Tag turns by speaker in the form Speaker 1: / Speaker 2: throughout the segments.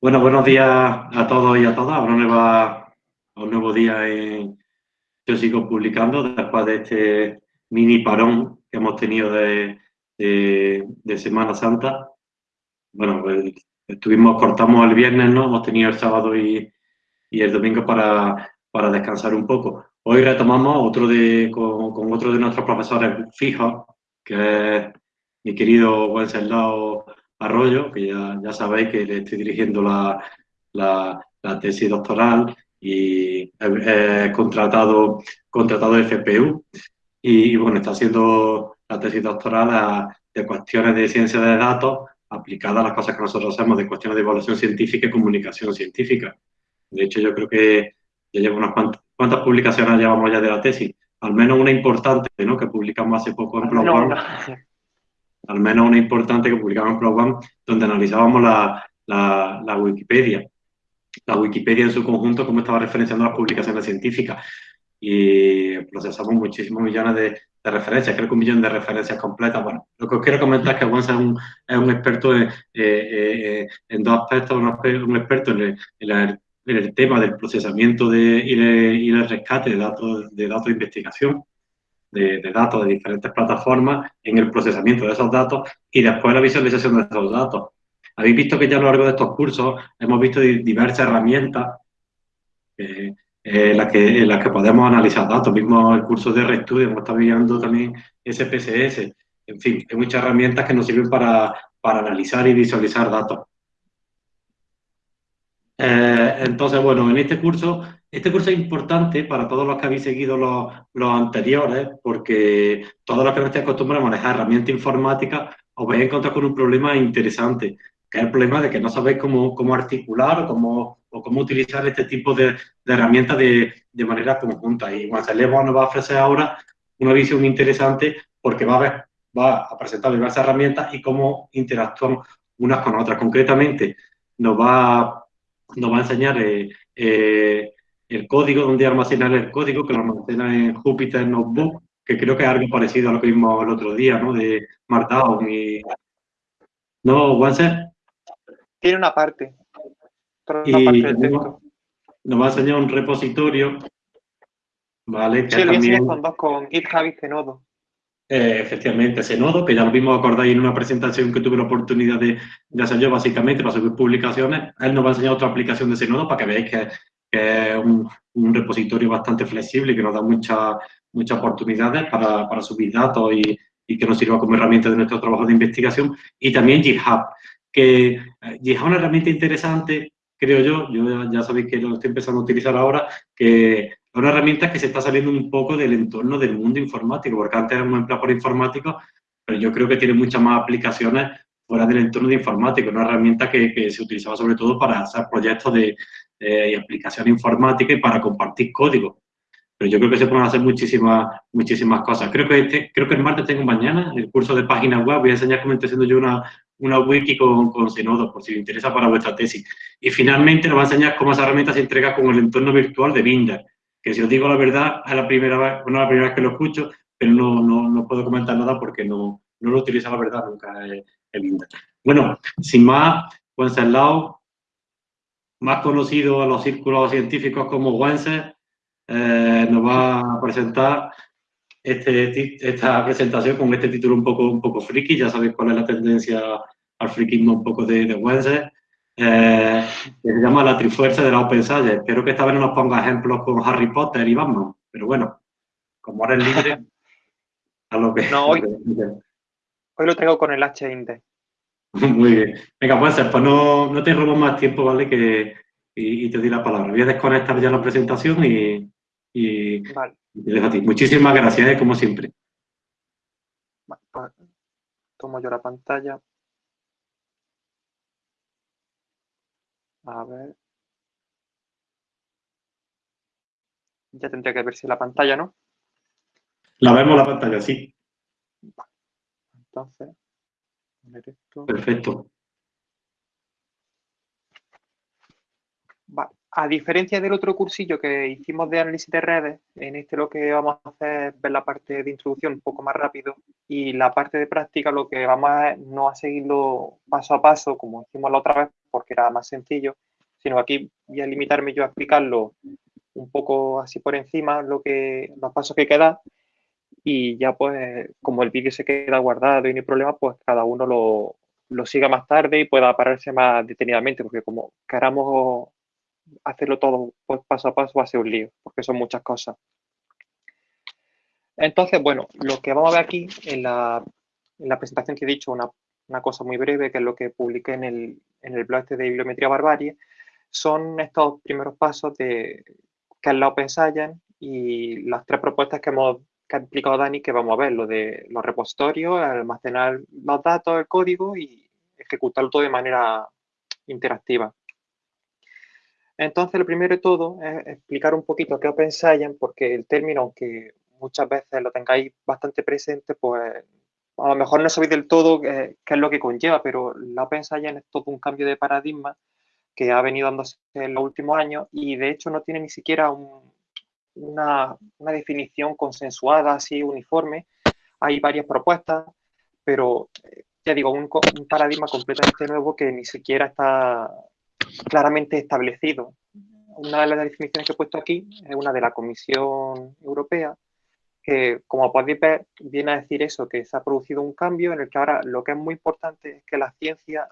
Speaker 1: Bueno, buenos días a todos y a todas. Ahora nueva, un nuevo día en Yo sigo publicando después de este mini parón que hemos tenido de, Semana Santa. Bueno, pues, estuvimos, cortamos el viernes, ¿no? Hemos tenido el sábado y, el domingo para, para, descansar un poco. Hoy retomamos otro de, con, otro de nuestros profesores fijos, que es mi querido Wenceslao Arroyo, que ya, sabéis que le estoy dirigiendo la, la, tesis doctoral y he contratado, contratado FPU y, bueno, está haciendo la tesis doctoral de cuestiones de ciencia de datos aplicadas a las cosas que nosotros hacemos de cuestiones de evaluación científica y comunicación científica. De hecho, yo creo que ya llevo unas cuantas, cuántas publicaciones llevamos ya de la tesis, al menos una importante, ¿no? Que publicamos hace poco en Blog al menos una importante que publicamos en Pro donde analizábamos la, Wikipedia. La Wikipedia en su conjunto, cómo estaba referenciando las publicaciones científicas. Y procesamos muchísimos millones de, referencias, creo que un millón de referencias completas. Bueno, lo que os quiero comentar es que Juan es un, un experto en, eh, eh, en, dos aspectos, un, experto en el, tema del procesamiento y, y del rescate de datos de, datos de investigación de, datos de diferentes plataformas en el procesamiento de esos datos y después la visualización de esos datos. Habéis visto que ya a lo largo de estos cursos hemos visto diversas herramientas eh, en, las que, las que podemos analizar datos. Mismo el curso de RedStudio, hemos estado viendo también SPSS. En fin, hay muchas herramientas que nos sirven para, para analizar y visualizar datos. Eh, entonces, bueno, en este curso este curso es importante para todos los que habéis seguido los, anteriores, porque todos los que no estéis acostumbrados a manejar herramientas informáticas os vais a encontrar con un problema interesante, que es el problema de que no sabéis cómo, cómo articular o cómo, cómo utilizar este tipo de, herramientas de, manera conjunta. Y Celebo nos va a ofrecer ahora una visión interesante porque va a, ver, va presentar diversas herramientas y cómo interactúan unas con otras. Concretamente, nos va, nos va a enseñar eh, eh, el código, donde almacenar el código, que lo almacena en Jupyter Notebook, que creo que es algo parecido a lo que vimos el otro día, ¿no? De Markdown y... ¿No, Wanser?
Speaker 2: Tiene una parte.
Speaker 1: y Nos va a enseñar un repositorio, ¿vale?
Speaker 2: Que sí, lo también... con dos, con GitHub y Zenodo.
Speaker 1: Eh, efectivamente, Zenodo, que ya lo vimos acordáis en una presentación que tuve la oportunidad de, de, hacer yo básicamente para subir publicaciones. Él nos va a enseñar otra aplicación de Zenodo para que veáis que que es un, repositorio bastante flexible que nos da muchas muchas oportunidades para, para, subir datos y, y, que nos sirva como herramienta de nuestro trabajo de investigación. Y también GitHub, que eh, GitHub es una herramienta interesante, creo yo, yo ya, sabéis que lo estoy empezando a utilizar ahora, que es una herramienta que se está saliendo un poco del entorno del mundo informático, porque antes hemos empleado por informático, pero yo creo que tiene muchas más aplicaciones fuera del entorno de informático, una herramienta que, que se utilizaba sobre todo para hacer proyectos de, y aplicación informática y para compartir código. Pero yo creo que se pueden hacer muchísimas, muchísimas cosas. Creo que, este, creo que el martes tengo mañana el curso de páginas web. Voy a enseñar cómo estoy haciendo yo una, una wiki con, con Sinodo, por si os interesa para vuestra tesis. Y finalmente nos va a enseñar cómo esa herramienta se entrega con el entorno virtual de Binder, que si os digo la verdad, es la primera vez, bueno, la primera vez que lo escucho, pero no, no, no puedo comentar nada porque no, no lo utilizo la verdad nunca el, Binder. Bueno, sin más, Wenceslao, más conocido a los círculos científicos como Wenser, eh, nos va a presentar este, esta presentación con este título un poco, un poco friki. Ya sabéis cuál es la tendencia al frikismo un poco de, de Wenser. Eh, que se llama La Trifuerza de la Open Science. Espero que esta vez no nos ponga ejemplos con Harry Potter y Batman, pero bueno, como ahora es libre, a lo que...
Speaker 2: No, hoy, hoy lo traigo con el H-Index.
Speaker 1: Muy bien. Venga, pues, pues no, no te robo más tiempo, ¿vale? Que, y, te doy la palabra. Voy a desconectar ya la presentación y, y, te dejo a ti. Muchísimas gracias, ¿eh? como siempre.
Speaker 2: Pues, tomo yo la pantalla. A ver. Ya tendría que verse la pantalla, ¿no?
Speaker 1: La vemos la pantalla, sí.
Speaker 2: Entonces.
Speaker 1: Perfecto.
Speaker 3: a diferencia del otro cursillo que hicimos de análisis de redes, en este lo que vamos a hacer es ver la parte de introducción un poco más rápido y la parte de práctica lo que vamos a no a seguirlo paso a paso como hicimos la otra vez porque era más sencillo, sino aquí voy a limitarme yo a explicarlo un poco así por encima lo que, los pasos que quedan y ya pues como el vídeo se queda guardado y no hay problema, pues cada uno lo, lo siga más tarde y pueda pararse más detenidamente porque como queramos hacerlo todo pues, paso a paso va a ser un lío, porque son muchas cosas. Entonces, bueno, lo que vamos a ver aquí en la, en la presentación que he dicho, una, una, cosa muy breve, que es lo que publiqué en el, en el blog este de Bibliometría Barbarie, son estos primeros pasos de que es la Open y las tres propuestas que hemos que ha explicado Dani que vamos a ver, lo de los repositorios, almacenar los datos, el código y ejecutarlo todo de manera interactiva. Entonces, lo primero de todo es explicar un poquito qué es Open Science, porque el término, aunque muchas veces lo tengáis bastante presente, pues a lo mejor no sabéis del todo qué, es lo que conlleva, pero la Open Science es todo un cambio de paradigma que ha venido dándose en los últimos años y de hecho no tiene ni siquiera una, definición consensuada, así uniforme. Hay varias propuestas, pero eh, ya digo, un paradigma completamente nuevo que ni siquiera está claramente establecido. Una de las definiciones que he puesto aquí es una de la Comisión Europea, que como podéis ver viene a decir eso, que se ha producido un cambio en el que ahora lo que es muy importante es que la ciencia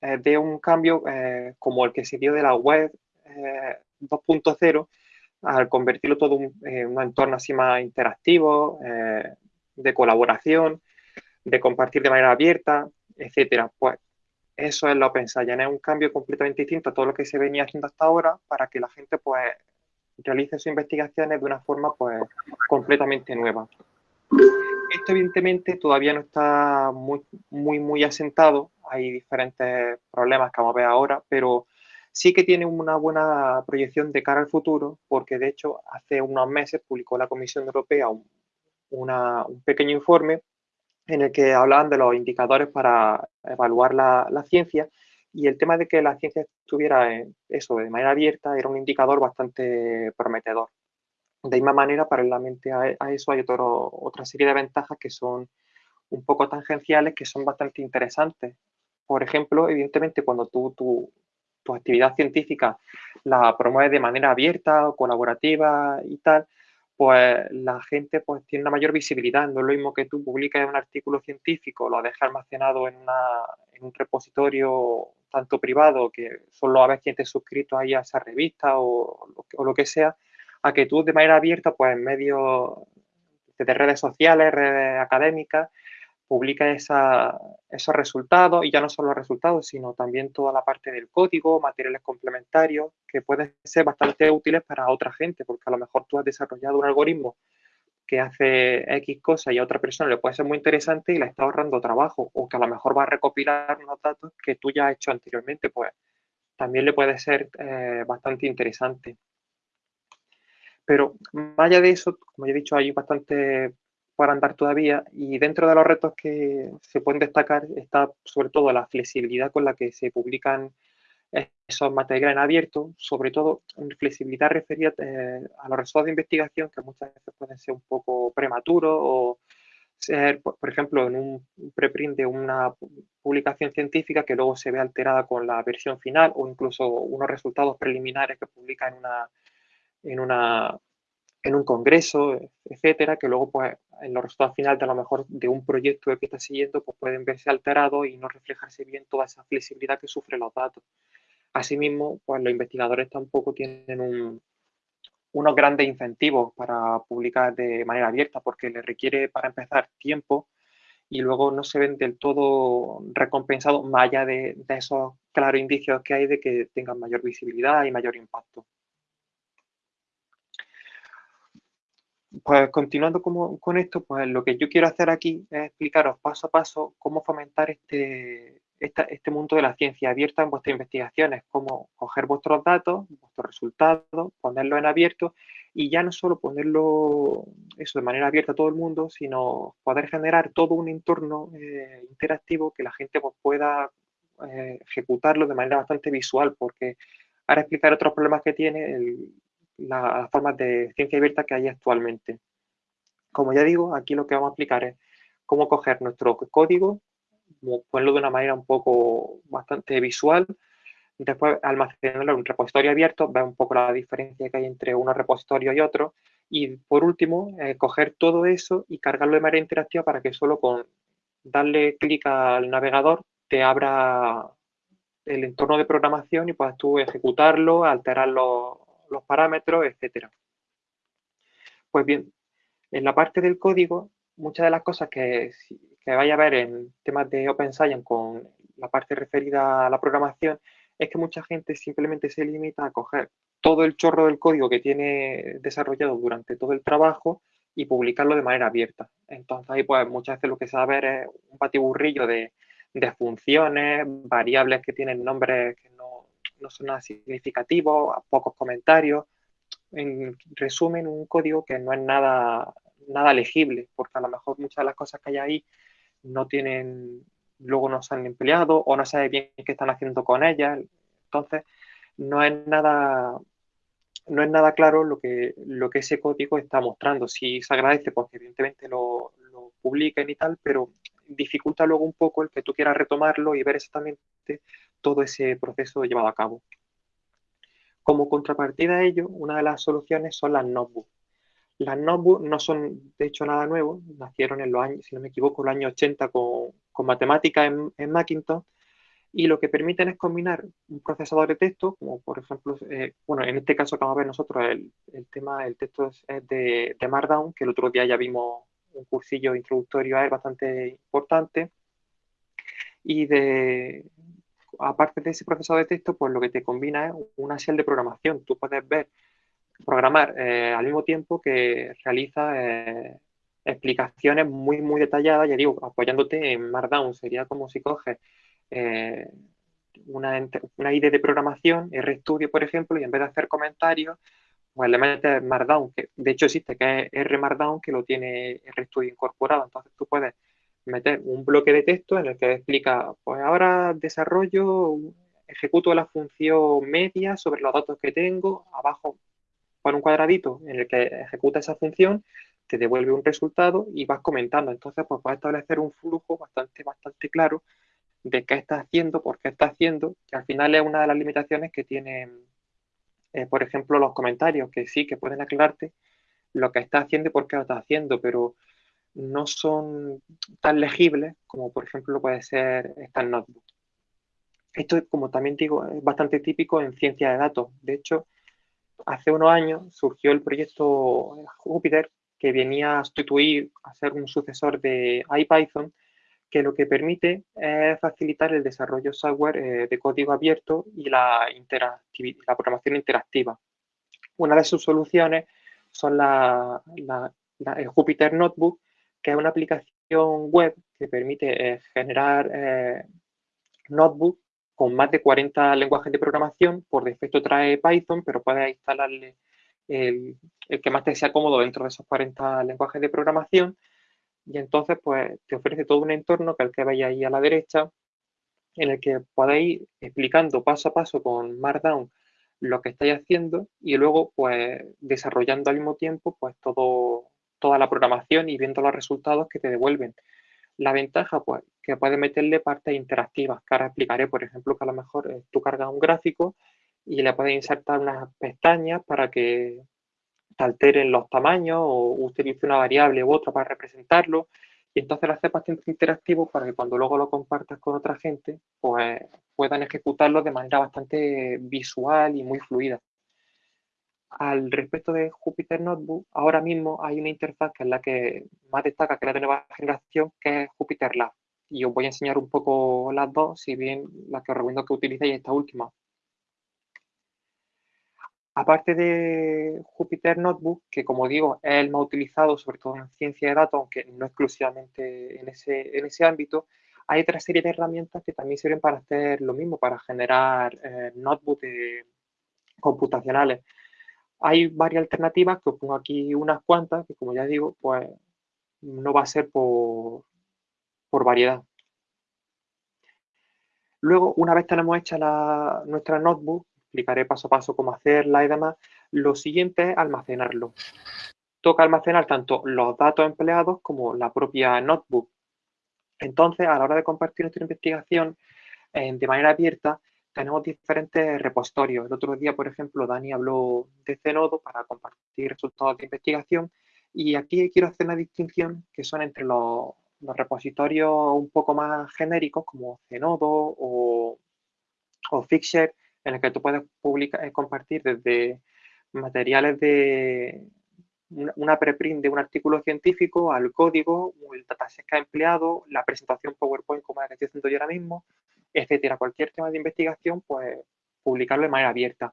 Speaker 3: eh, dé un cambio eh, como el que se dio de la web 2.0 eh, al convertirlo todo en un entorno así más interactivo, de colaboración, de compartir de manera abierta, etcétera. Pues eso es Open Science, es un cambio completamente distinto a todo lo que se venía haciendo hasta ahora para que la gente pues realice sus investigaciones de una forma pues completamente nueva. Esto evidentemente todavía no está muy, muy, muy asentado, hay diferentes problemas que vamos a ver ahora, pero sí que tiene una buena proyección de cara al futuro, porque de hecho hace unos meses publicó la Comisión Europea un, pequeño informe en el que hablaban de los indicadores para evaluar la, ciencia y el tema de que la ciencia estuviera eso de manera abierta era un indicador bastante prometedor. De misma manera, paralelamente a, eso hay otra serie de ventajas que son un poco tangenciales, que son bastante interesantes. Por ejemplo, evidentemente, cuando tú, tu, tu actividad científica la promueves de manera abierta o colaborativa y tal, pues la gente pues, tiene una mayor visibilidad. No es lo mismo que tú publicas un artículo científico, lo dejas almacenado en, un repositorio tanto privado, que solo a veces quien te suscrito ahí a esa revista o, lo que sea, a que tú de manera abierta, pues en medio de redes sociales, redes académicas, publica esos resultados y ya no solo los resultados, sino también toda la parte del código, materiales complementarios, que pueden ser bastante útiles para otra gente, porque a lo mejor tú has desarrollado un algoritmo que hace X cosa y a otra persona le puede ser muy interesante y le está ahorrando trabajo, o que a lo mejor va a recopilar unos datos que tú ya has hecho anteriormente, pues también le puede ser eh, bastante interesante. Pero más allá de eso, como ya he dicho, hay bastante para andar todavía y dentro de los retos que se pueden destacar está sobre todo la flexibilidad con la que se publican esos materiales en abierto, sobre todo flexibilidad referida eh, a los resultados de investigación que muchas veces pueden ser un poco prematuros o ser, por, ejemplo, en un preprint de una publicación científica que luego se ve alterada con la versión final o incluso unos resultados preliminares que publica en una, en una en un congreso, etcétera, que luego pues en los resultados finales de a lo mejor de un proyecto que está siguiendo pues pueden verse alterados y no reflejarse bien toda esa flexibilidad que sufren los datos. Asimismo, pues los investigadores tampoco tienen unos grandes incentivos para publicar de manera abierta porque les requiere para empezar tiempo y luego no se ven del todo recompensados más allá de, de esos claros indicios que hay de que tengan mayor visibilidad y mayor impacto. Pues continuando con esto, pues lo que yo quiero hacer aquí es explicaros paso a paso cómo fomentar este, este mundo de la ciencia abierta en vuestras investigaciones, cómo coger vuestros datos, vuestros resultados, ponerlos en abierto y ya no solo ponerlo eso de manera abierta a todo el mundo, sino poder generar todo un entorno eh, interactivo que la gente pues, pueda eh, ejecutarlo de manera bastante visual, porque Ahora explicar otros problemas que tiene las formas de ciencia abierta que hay actualmente. Como ya digo, aquí lo que vamos a explicar es cómo coger nuestro código, ponerlo de una manera un poco bastante visual, después almacenarlo en un repositorio abierto, ver un poco la diferencia que hay entre unos repositorios y otros, y por último, eh, coger todo eso y cargarlo de manera interactiva para que solo con darle clic al navegador te abra el entorno de programación y puedas tú ejecutarlo, alterar los, los parámetros, etcétera. Pues bien, en la parte del código, muchas de las cosas que, que vaya a ver en temas de Open Science con la parte referida a la programación es que mucha gente simplemente se limita a coger todo el chorro del código que tiene desarrollado durante todo el trabajo y publicarlo de manera abierta. Entonces ahí pues muchas veces lo que se va a ver es un patiburrillo de, de funciones, variables que tienen nombres que no, son nada significativos, pocos comentarios. En resumen, un código que no es nada, nada legible, porque a lo mejor muchas de las cosas que hay ahí no tienen, luego no se han empleado o no sabe bien qué están haciendo con ellas. Entonces, no es nada, no es nada claro lo que, lo que ese código está mostrando. Sí se agradece porque evidentemente lo, lo publiquen y tal, pero dificulta luego un poco el que tú quieras retomarlo y ver exactamente todo ese proceso llevado a cabo. Como contrapartida a ello, una de las soluciones son las notebooks. Las notebooks no son, de hecho, nada nuevo. Nacieron en los años, si no me equivoco, en los años 80 con, con matemáticas en, en, Macintosh. Y lo que permiten es combinar un procesador de texto, como por ejemplo, eh, bueno, en este caso que vamos a ver nosotros, el, el tema, el texto es, de, de, Markdown, que el otro día ya vimos un cursillo introductorio a él bastante importante. Y de, aparte de ese procesador de texto, pues lo que te combina es una shell de programación. Tú puedes ver programar eh, al mismo tiempo que realiza eh, explicaciones muy, muy detalladas, ya digo, apoyándote en Markdown. Sería como si coges eh, una, una IDE de programación, RStudio, por ejemplo, y en vez de hacer comentarios, pues le metes Markdown, que de hecho existe, que es R Markdown, que lo tiene RStudio incorporado. Entonces tú puedes meter un bloque de texto en el que explica, pues ahora desarrollo, ejecuto la función media sobre los datos que tengo, abajo pon un cuadradito en el que ejecuta esa función, te devuelve un resultado y vas comentando. Entonces, pues puedes establecer un flujo bastante, bastante claro de qué está haciendo, por qué está haciendo, que al final es una de las limitaciones que tienen, eh, por ejemplo, los comentarios, que sí, que pueden aclararte lo que está haciendo y por qué lo está haciendo, pero no son tan legibles como, por ejemplo, puede ser esta notebook. Esto, como también digo, es bastante típico en ciencia de datos. De hecho, hace unos años surgió el proyecto Jupyter, que venía a sustituir, a ser un sucesor de IPython, que lo que permite es facilitar el desarrollo software eh, de código abierto y la, programación interactiva. Una de sus soluciones son la, el Jupyter Notebook, que es una aplicación web que permite eh, generar eh, notebook con más de 40 lenguajes de programación. Por defecto trae Python, pero puedes instalarle el, que más te sea cómodo dentro de esos 40 lenguajes de programación. Y entonces, pues, te ofrece todo un entorno que el que veis ahí a la derecha, en el que podéis ir explicando paso a paso con Markdown lo que estáis haciendo y luego, pues, desarrollando al mismo tiempo, pues, todo, toda la programación y viendo los resultados que te devuelven. La ventaja, pues, que puedes meterle partes interactivas, que ahora explicaré, por ejemplo, que a lo mejor eh, tú cargas un gráfico y le puedes insertar unas pestañas para que te alteren los tamaños o utilice una variable u otra para representarlo. Y entonces lo haces bastante interactivo para que cuando luego lo compartas con otra gente, pues puedan ejecutarlo de manera bastante visual y muy fluida. Al respecto de Jupyter Notebook, ahora mismo hay una interfaz que es la que más destaca, que es la de nueva generación, que es Jupyter Lab. Y os voy a enseñar un poco las dos, si bien la que os recomiendo que utilicéis esta última. Aparte de Jupyter Notebook, que como digo es el más utilizado sobre todo en ciencia de datos, aunque no exclusivamente en ese, en ese ámbito, hay otra serie de herramientas que también sirven para hacer lo mismo, para generar eh, notebooks computacionales. Hay varias alternativas, que os pongo aquí unas cuantas, que como ya digo, pues no va a ser por, por variedad. Luego, una vez tenemos hecha la, nuestra notebook, explicaré paso a paso cómo hacerla y demás. Lo siguiente es almacenarlo. Toca almacenar tanto los datos empleados como la propia notebook. Entonces, a la hora de compartir nuestra investigación eh, de manera abierta, tenemos diferentes repositorios. El otro día, por ejemplo, Dani habló de Zenodo para compartir resultados de investigación y aquí quiero hacer una distinción que son entre los, repositorios un poco más genéricos como Zenodo o, o Fixer, en el que tú puedes publicar, eh, compartir desde materiales de una preprint de un artículo científico al código, el dataset que ha empleado, la presentación PowerPoint como la que estoy haciendo yo ahora mismo, etcétera. Cualquier tema de investigación, pues publicarlo de manera abierta.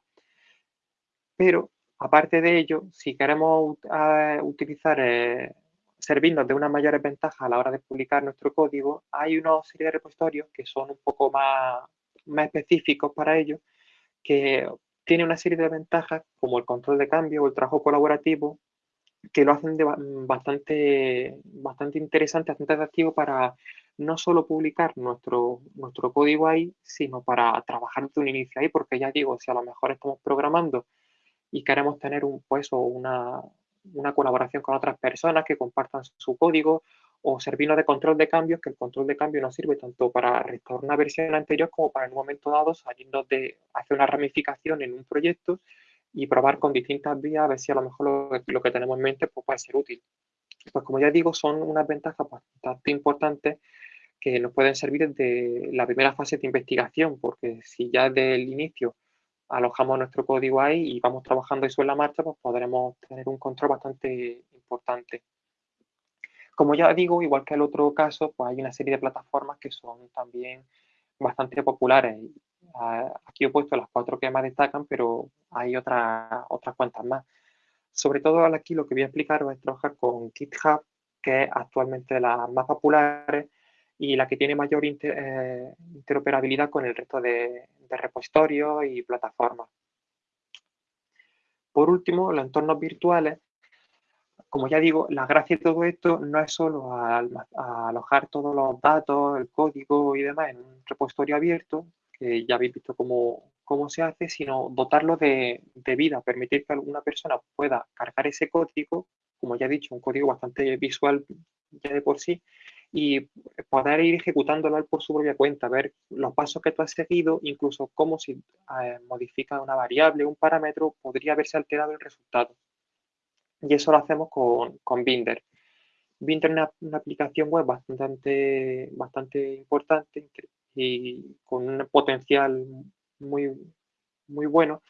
Speaker 3: Pero, aparte de ello, si queremos utilizar, eh, servirnos de unas mayores ventajas a la hora de publicar nuestro código, hay una serie de repositorios que son un poco más, más específicos para ello, que tiene una serie de ventajas como el control de cambio o el trabajo colaborativo que lo hacen bastante, bastante interesante, bastante atractivo para no solo publicar nuestro, nuestro código ahí, sino para trabajar de un inicio ahí, porque ya digo, si a lo mejor estamos programando y queremos tener un, pues, una, una colaboración con otras personas que compartan su código o servirnos de control de cambios, que el control de cambio nos sirve tanto para restaurar una versión anterior como para en un momento dado salirnos de hacer una ramificación en un proyecto y probar con distintas vías a ver si a lo mejor lo, que tenemos en mente pues, puede ser útil. Pues como ya digo, son unas ventajas bastante importantes que nos pueden servir desde la primera fase de investigación, porque si ya desde el inicio alojamos nuestro código ahí y vamos trabajando eso en la marcha, pues podremos tener un control bastante importante. Como ya digo, igual que el otro caso, pues hay una serie de plataformas que son también bastante populares. Aquí he puesto las cuatro que más destacan, pero hay otras, otras cuantas más. Sobre todo aquí lo que voy a explicar es trabajar con GitHub, que es actualmente la más populares y la que tiene mayor eh, interoperabilidad con el resto de, repositorios y plataformas. Por último, los entornos virtuales. Como ya digo, la gracia de todo esto no es solo alojar todos los datos, el código y demás en un repositorio abierto, que ya habéis visto cómo, cómo se hace, sino dotarlo de, de, vida, permitir que alguna persona pueda cargar ese código, como ya he dicho, un código bastante visual ya de por sí, y poder ir ejecutándolo por su propia cuenta, ver los pasos que tú has seguido, incluso cómo si eh, modifica una variable, un parámetro, podría haberse alterado el resultado. Y eso lo hacemos con, con Binder. Binder es una, aplicación web bastante, bastante importante y con un potencial muy, muy bueno,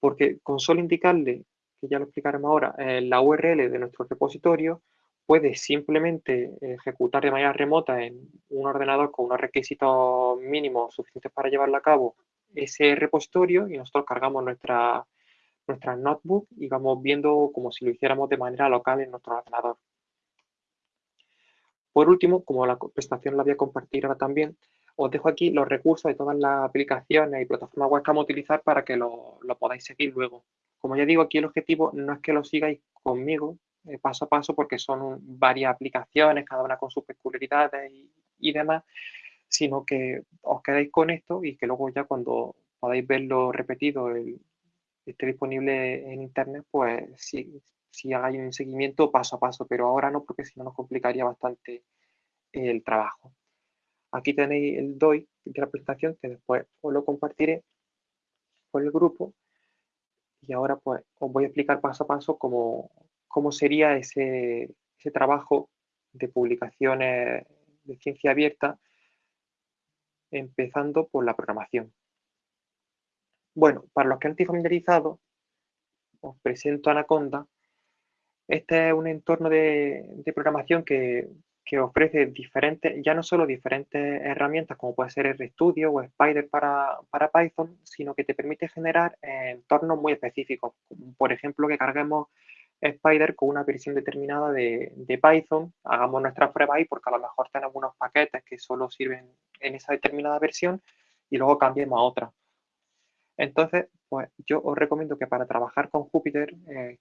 Speaker 3: porque con solo indicarle, que ya lo explicaremos ahora, eh, la URL de nuestro repositorio, puede simplemente ejecutar de manera remota en un ordenador con unos requisitos mínimos suficientes para llevarlo a cabo ese repositorio y nosotros cargamos nuestra, nuestra notebook y vamos viendo como si lo hiciéramos de manera local en nuestro ordenador. Por último, como la presentación la voy a compartir ahora también, os dejo aquí los recursos de todas las aplicaciones y plataformas web que vamos a utilizar para que lo, lo podáis seguir luego. Como ya digo, aquí el objetivo no es que lo sigáis conmigo, eh, paso a paso porque son varias aplicaciones, cada una con sus peculiaridades y, demás, sino que os quedáis con esto y que luego ya cuando podáis verlo repetido, esté disponible en internet, pues si, si hagáis un seguimiento paso a paso, pero ahora no porque si no nos complicaría bastante el trabajo. Aquí tenéis el DOI de la presentación que después os lo compartiré por el grupo y ahora pues os voy a explicar paso a paso cómo, cómo sería ese, trabajo de publicaciones de ciencia abierta, empezando por la programación. Bueno, para los que han familiarizados, os presento Anaconda. Este es un entorno de, programación que, ofrece diferentes, ya no solo diferentes herramientas como puede ser RStudio o Spider para, para Python, sino que te permite generar entornos muy específicos. Por ejemplo, que carguemos Spider con una versión determinada de, Python, hagamos nuestra prueba ahí porque a lo mejor tenemos unos paquetes que solo sirven en esa determinada versión y luego cambiemos a otra. Entonces, pues yo os recomiendo que para trabajar con Jupyter eh,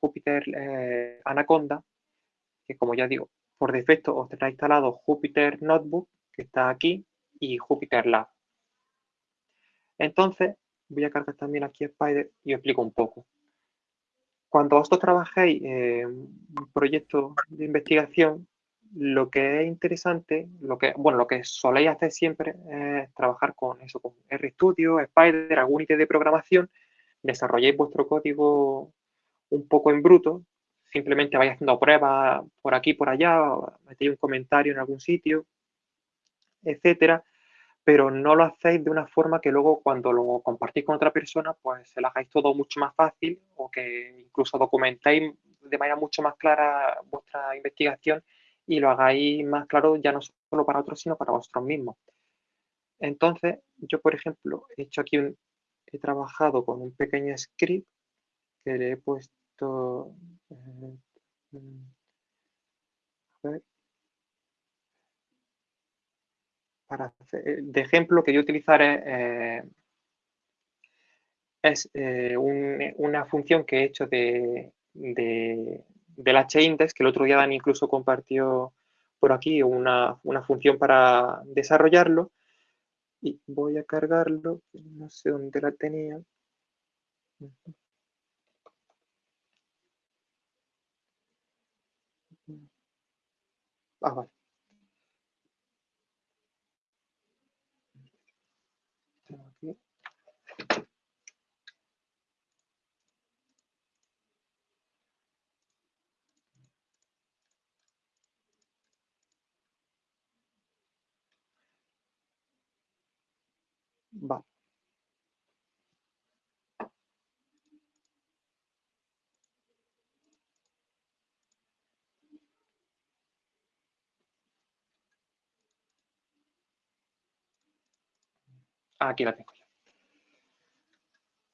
Speaker 3: Jupyter eh, Anaconda, que como ya digo, por defecto os tendrá instalado Jupyter Notebook, que está aquí, y Jupyter Lab. Entonces, voy a cargar también aquí Spider y os explico un poco. Cuando vosotros trabajéis en un proyecto de investigación, lo que es interesante, lo que, bueno, lo que soléis hacer siempre es trabajar con eso, con RStudio, Spider, algún IT de programación, desarrolléis vuestro código un poco en bruto, simplemente vais haciendo pruebas por aquí, por allá, metéis un comentario en algún sitio, etcétera, pero no lo hacéis de una forma que luego cuando lo compartís con otra persona, pues se lo hagáis todo mucho más fácil o que incluso documentéis de manera mucho más clara vuestra investigación y lo hagáis más claro ya no solo para otros, sino para vosotros mismos. Entonces, yo, por ejemplo, he hecho aquí un, he trabajado con un pequeño script que le he puesto, eh, eh, de ejemplo que yo utilizaré eh, es una función que he hecho de, del hindex, que el otro día Dani incluso compartió por aquí una, función para desarrollarlo. Y voy a cargarlo, no sé dónde la tenía. Ah, vale. Va. Aquí la tengo.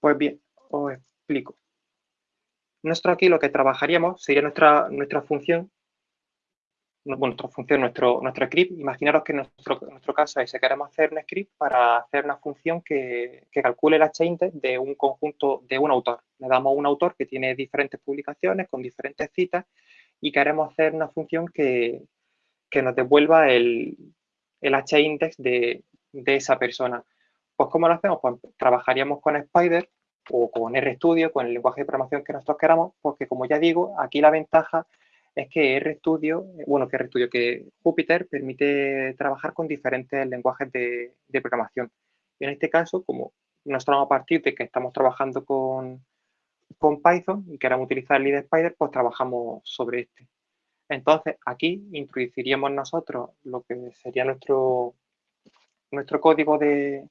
Speaker 3: Pues bien, os explico. Nosotros aquí lo que trabajaríamos sería nuestra, nuestra función nuestra función, nuestro, nuestro script, imaginaros que nuestro, nuestro caso es que queremos hacer un script para hacer una función que, calcule la h-index de un conjunto, de un autor. Le damos un autor que tiene diferentes publicaciones con diferentes citas y queremos hacer una función que, nos devuelva el, el h-index de, esa persona. Pues ¿cómo lo hacemos? Pues trabajaríamos con Spider o con RStudio, con el lenguaje de programación que nosotros queramos, porque como ya digo, aquí la ventaja es que RStudio, bueno, que RStudio, que Jupyter permite trabajar con diferentes lenguajes de, programación. En este caso, como nosotros a partir de que estamos trabajando con, con Python y queremos utilizar el lead Spider, pues trabajamos sobre este. Entonces, aquí introduciríamos nosotros lo que sería nuestro, nuestro código de,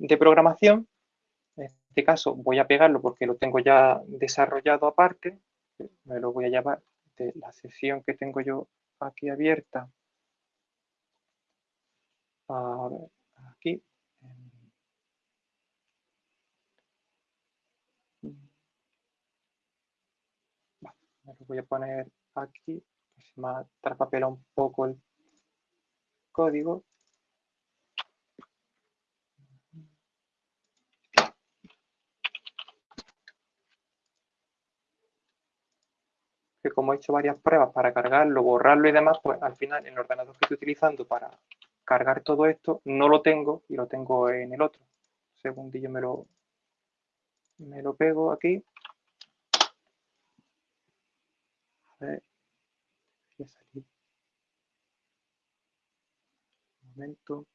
Speaker 3: de programación. En este caso voy a pegarlo porque lo tengo ya desarrollado aparte. Me lo voy a llamar la sesión que tengo yo aquí abierta. A ver, aquí. me lo voy a poner aquí, se me trapapela un poco el código. Como he hecho varias pruebas para cargarlo, borrarlo y demás, pues al final el ordenador que estoy utilizando para cargar todo esto no lo tengo y lo tengo en el otro. Segundillo me lo, me lo pego aquí. A ver, voy a salir. Un momento.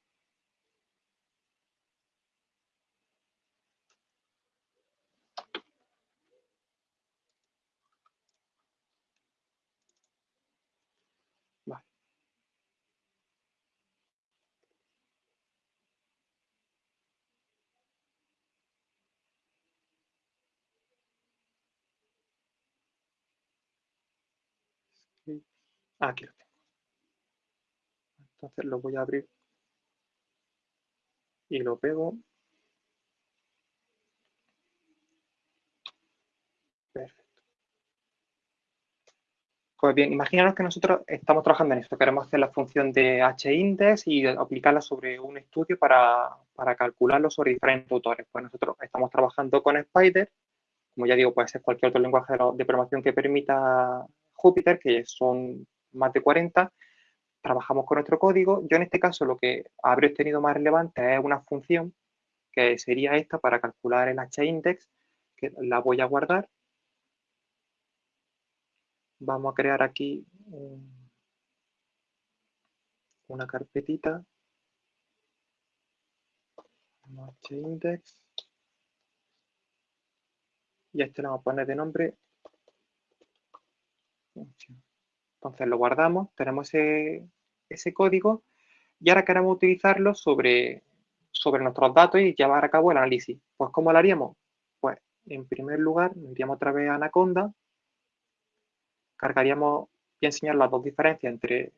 Speaker 3: Ah, aquí lo tengo. Entonces lo voy a abrir y lo pego. Perfecto. Pues bien, imaginaros que nosotros estamos trabajando en esto. Queremos hacer la función de h-index y aplicarla sobre un estudio para, para calcularlo sobre diferentes autores. Pues nosotros estamos trabajando con Spider. Como ya digo, puede ser cualquier otro lenguaje de programación que permita Jupyter, que son más de 40, trabajamos con nuestro código. Yo en este caso lo que habré tenido más relevante es una función que sería esta para calcular el h-index, que la voy a guardar. Vamos a crear aquí una carpetita. H-index. Y este le vamos a poner de nombre Entonces lo guardamos, tenemos ese, código y ahora queremos utilizarlo sobre, sobre nuestros datos y llevar a cabo el análisis. Pues ¿cómo lo haríamos? Pues en primer lugar, iríamos otra vez a Anaconda, cargaríamos, a enseñar las dos diferencias entre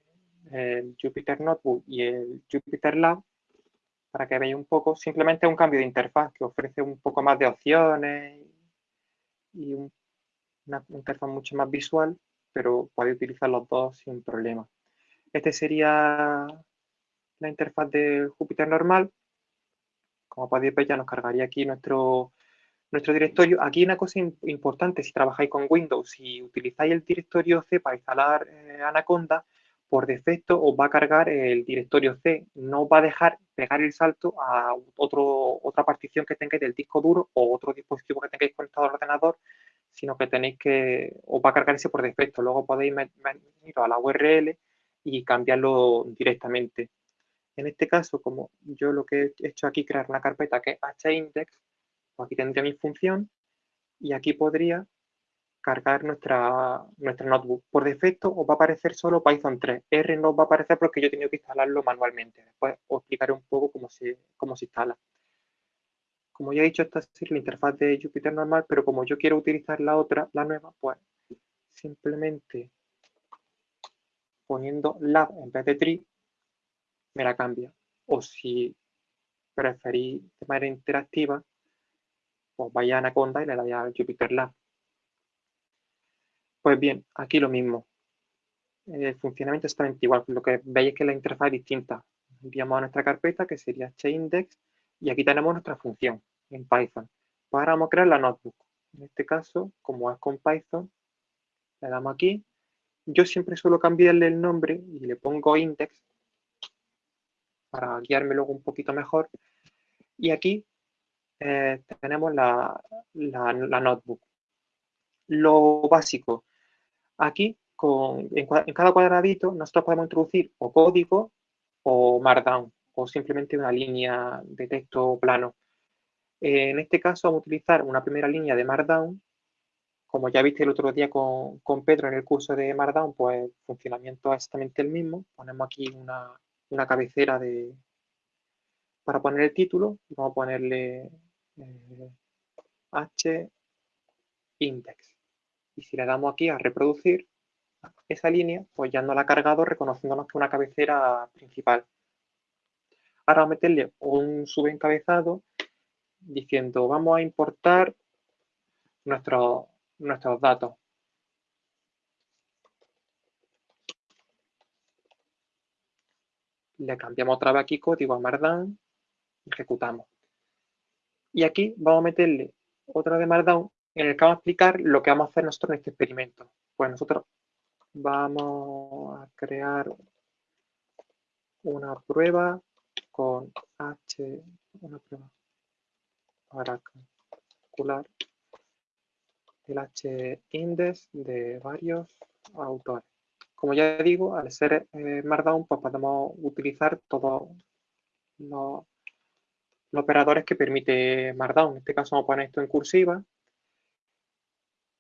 Speaker 3: el Jupyter Notebook y el Jupyter Lab, para que veáis un poco, simplemente un cambio de interfaz que ofrece un poco más de opciones y una interfaz mucho más visual, pero podéis utilizar los dos sin problema. Este sería la interfaz de Jupyter normal. Como podéis ver, ya nos cargaría aquí nuestro, nuestro directorio. Aquí una cosa importante, si trabajáis con Windows, y utilizáis el directorio C para instalar eh, Anaconda, por defecto os va a cargar el directorio C. No va a dejar pegar el salto a otro, otra partición que tengáis del disco duro o otro dispositivo que tengáis conectado al ordenador, sino que tenéis que, os va a cargar ese por defecto. Luego podéis ir a la URL y cambiarlo directamente. En este caso, como yo lo que he hecho aquí, crear una carpeta que es hindex, pues aquí tendría mi función y aquí podría cargar nuestra, nuestra notebook. Por defecto os va a aparecer solo Python 3. R no va a aparecer porque yo he tenido que instalarlo manualmente. Después os explicaré un poco cómo se, cómo se instala. Como ya he dicho, esta es la interfaz de Jupyter normal, pero como yo quiero utilizar la otra, la nueva, pues simplemente poniendo lab en vez de tree, me la cambia. O si preferís de manera interactiva, pues vaya a Anaconda y le dais a Jupyter Lab. Pues bien, aquí lo mismo. El funcionamiento es exactamente igual. Lo que veis es que la interfaz es distinta. Enviamos a nuestra carpeta, que sería index, y aquí tenemos nuestra función en Python. Ahora vamos a crear la notebook. En este caso, como es con Python, le damos aquí. Yo siempre suelo cambiarle el nombre y le pongo index para guiarme luego un poquito mejor. Y aquí eh, tenemos la, notebook. Lo básico, aquí con, en, cada cuadradito nosotros podemos introducir o código o Markdown o simplemente una línea de texto plano. en este caso vamos a utilizar una primera línea de Markdown. Como ya viste el otro día con, con Pedro en el curso de Markdown, pues el funcionamiento es exactamente el mismo. Ponemos aquí una, una cabecera de, para poner el título. Vamos a ponerle eh, h index. Y si le damos aquí a reproducir esa línea, pues ya no la ha cargado reconociéndonos que es una cabecera principal. Ahora vamos a meterle un subencabezado diciendo vamos a importar nuestros, nuestros datos. le cambiamos otra vez aquí código a Markdown, ejecutamos. Y aquí vamos a meterle otra de Markdown en el que vamos a explicar lo que vamos a hacer nosotros en este experimento. Pues nosotros vamos a crear una prueba con H, una prueba para calcular el H-index de varios autores. Como ya digo, al ser eh, Markdown, pues podemos utilizar todos los, operadores que permite Markdown. En este caso vamos a poner esto en cursiva.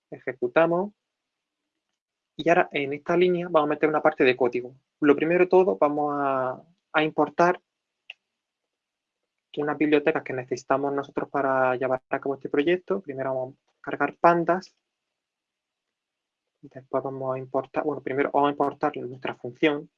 Speaker 3: Ejecutamos. Y ahora en esta línea vamos a meter una parte de código. Lo primero de todo vamos a, a importar unas bibliotecas que necesitamos nosotros para llevar a cabo este proyecto. Primero vamos a cargar pandas Después vamos a importar, bueno, primero vamos a importar nuestra función.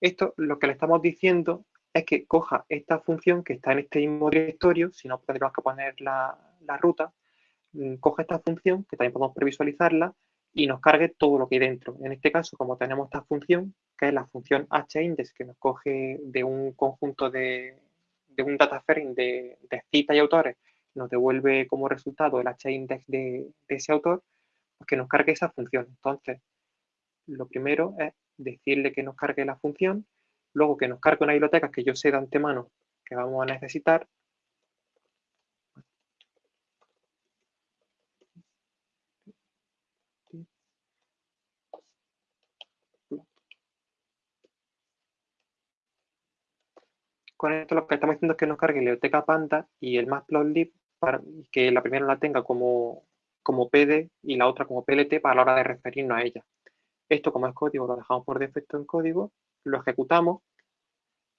Speaker 3: Esto lo que le estamos diciendo es que coja esta función que está en este mismo directorio, si no tendríamos que poner la, la ruta, mm, coge esta función, que también podemos previsualizarla, y nos cargue todo lo que hay dentro. En este caso, como tenemos esta función, que es la función hindex, que nos coge de un conjunto de, un data frame de, de citas y autores, nos devuelve como resultado el hindex de, de ese autor, pues que nos cargue esa función. Entonces, lo primero es decirle que nos cargue la función, luego que nos cargue una biblioteca que yo sé de antemano que vamos a necesitar. Con esto lo que estamos diciendo es que nos cargue la biblioteca Panda y el matplotlib para que la primera la tenga como, como PD y la otra como PLT para la hora de referirnos a ella. Esto como es código lo dejamos por defecto en código, lo ejecutamos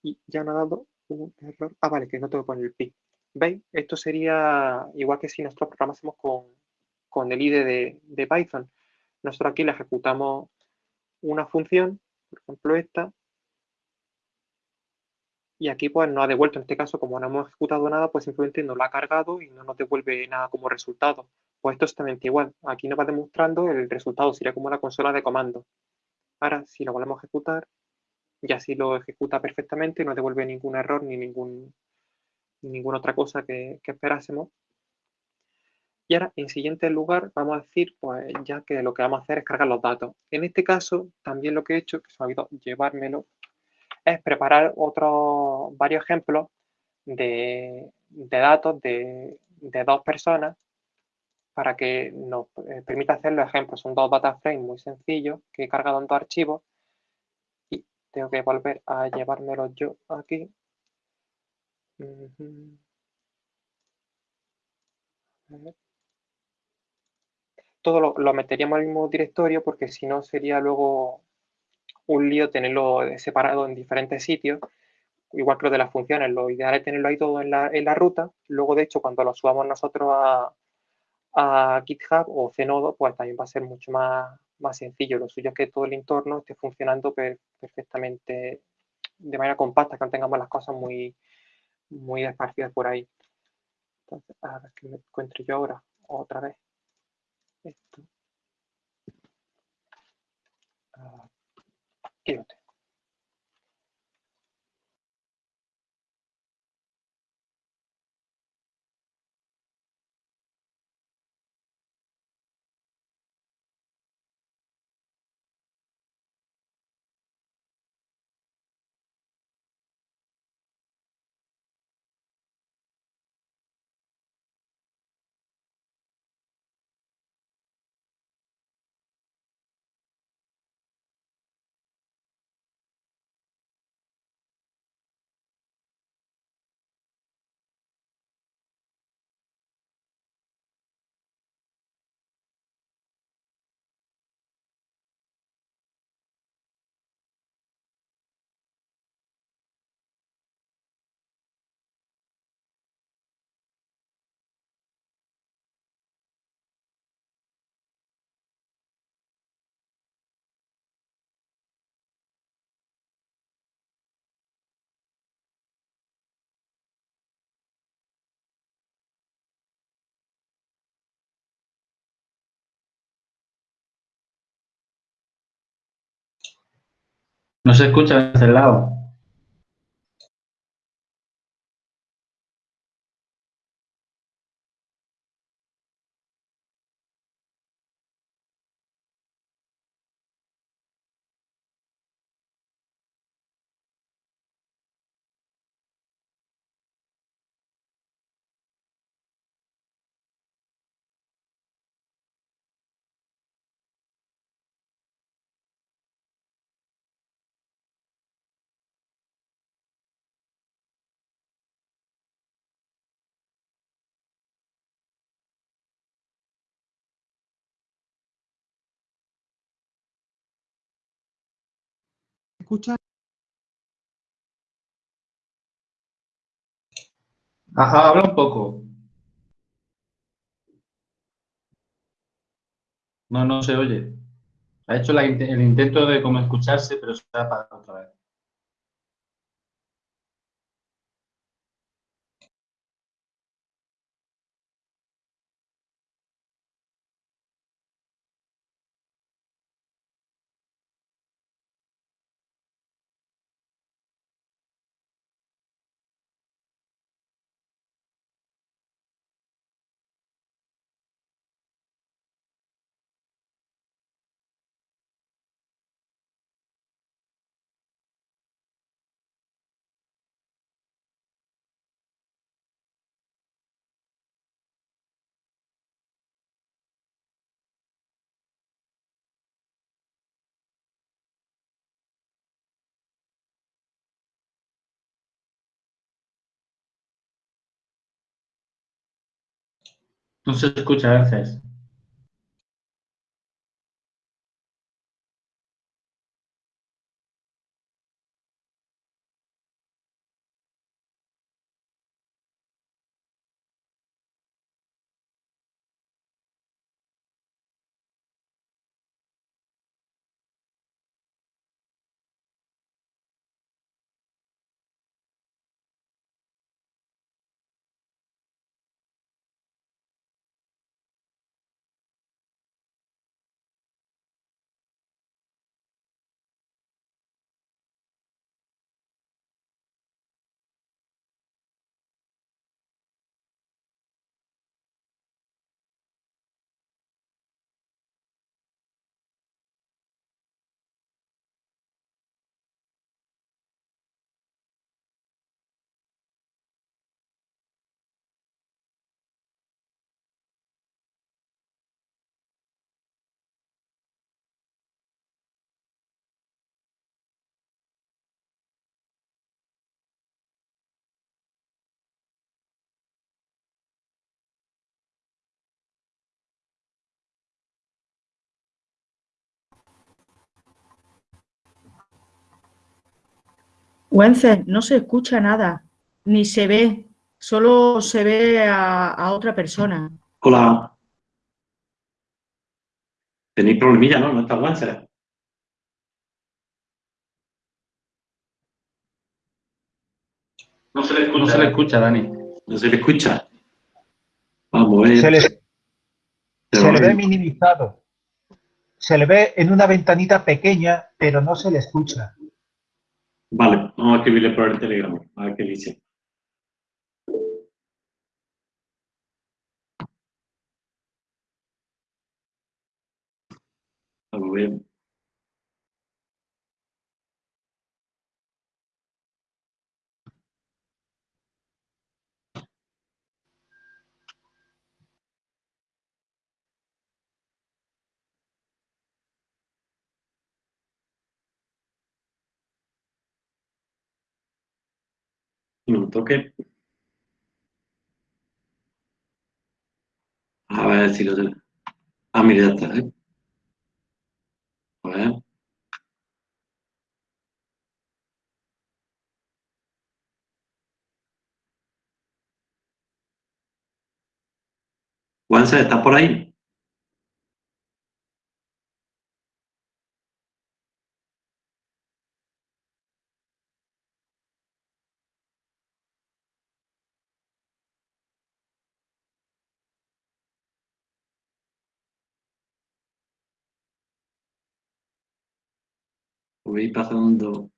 Speaker 3: y ya nos ha dado un error. Ah, vale, que no tengo que poner el pi. ¿Veis? Esto sería igual que si nosotros programásemos con, con el IDE de, de Python. Nosotros aquí le ejecutamos una función, por ejemplo esta, y aquí pues nos ha devuelto, en este caso, como no hemos ejecutado nada, pues simplemente nos lo ha cargado y no nos devuelve nada como resultado. Pues esto es exactamente igual. Aquí nos va demostrando el resultado, sería como la consola de comando. Ahora, si lo volvemos a ejecutar, ya si lo ejecuta perfectamente, no devuelve ningún error ni ningún, ninguna otra cosa que, que esperásemos. Y ahora, en siguiente lugar, vamos a decir, pues ya que lo que vamos a hacer es cargar los datos. En este caso, también lo que he hecho, que se me ha olvidado llevármelo, es preparar otros varios ejemplos de, datos de, dos personas para que nos eh, permita hacer los ejemplos. Son dos data frames muy sencillos que en dos archivos y tengo que volver a llevármelos yo aquí. Todo lo, lo meteríamos el mismo directorio porque si no sería luego un lío tenerlo separado en diferentes sitios, igual que lo de las funciones, lo ideal es tenerlo ahí todo en la, en la ruta, luego de hecho cuando lo subamos nosotros a, a GitHub o Zenodo, pues también va a ser mucho más, más sencillo. Lo suyo es que todo el entorno esté funcionando perfectamente de manera compacta, que no tengamos las cosas muy, muy esparcidas por ahí. Entonces, a ver qué me encuentro yo ahora, otra vez. Esto. Quédate.
Speaker 4: No se escucha de este lado.
Speaker 3: Escucha?
Speaker 4: Ajá, habla un poco. No, no se oye. Ha hecho el intento de como escucharse, pero se ha apagado otra vez. No se escucha a.
Speaker 5: Wences, no se escucha nada, ni se ve, solo se ve a, a otra persona.
Speaker 1: Hola. Tenéis problemilla, ¿no? No está Wences.
Speaker 4: No se le escucha, no se le escucha Dani.
Speaker 1: No se le escucha. Vamos a ver.
Speaker 6: Se le, se le ve minimizado. Se le ve en una ventanita pequeña, pero no se le escucha.
Speaker 1: Vale, vamos a escribirle por el telegrama, A ver qué dice. Vamos a ver. Un toque. A ver si lo tengo. Ah, mira, ya está. ¿eh? A ver. Juanse, ¿estás por ahí? Voy pasando.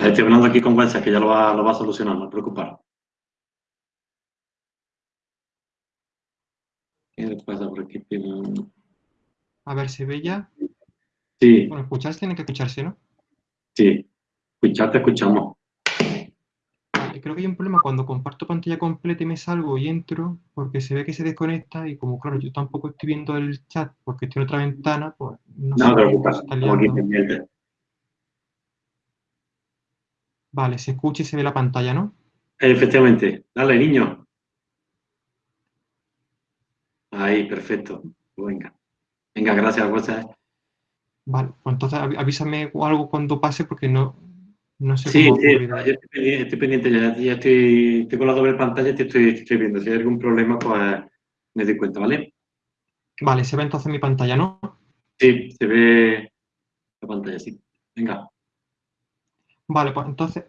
Speaker 1: Estoy hablando aquí con Juanse, que ya lo va, lo va a solucionar, no te preocupes. ¿Qué le pasa por aquí?
Speaker 3: A ver, ¿se ve ya?
Speaker 1: Sí,
Speaker 3: Bueno, escucharse tiene que escucharse, ¿no?
Speaker 1: sí. Escucharte, escuchamos.
Speaker 3: Vale, creo que hay un problema cuando comparto pantalla completa y me salgo y entro, porque se ve que se desconecta y como, claro, yo tampoco estoy viendo el chat porque estoy en otra ventana, pues no,
Speaker 1: No
Speaker 3: sé
Speaker 1: estamos aquí.
Speaker 3: Vale, se escucha y se ve la pantalla, ¿no?
Speaker 1: Efectivamente. Dale, niño. Ahí, perfecto. Venga. Venga, gracias, Juanse.
Speaker 3: Vale, pues entonces avísame algo cuando pase porque no, no sé
Speaker 1: Sí,
Speaker 3: cómo
Speaker 1: sí, yo estoy pendiente, estoy pendiente, ya, ya estoy, estoy con la doble pantalla y te estoy, estoy viendo. Si hay algún problema, pues me doy cuenta, ¿vale?
Speaker 3: Vale, se ve entonces mi pantalla, ¿no?
Speaker 1: Sí, se ve la pantalla, sí. Venga.
Speaker 3: Vale, pues entonces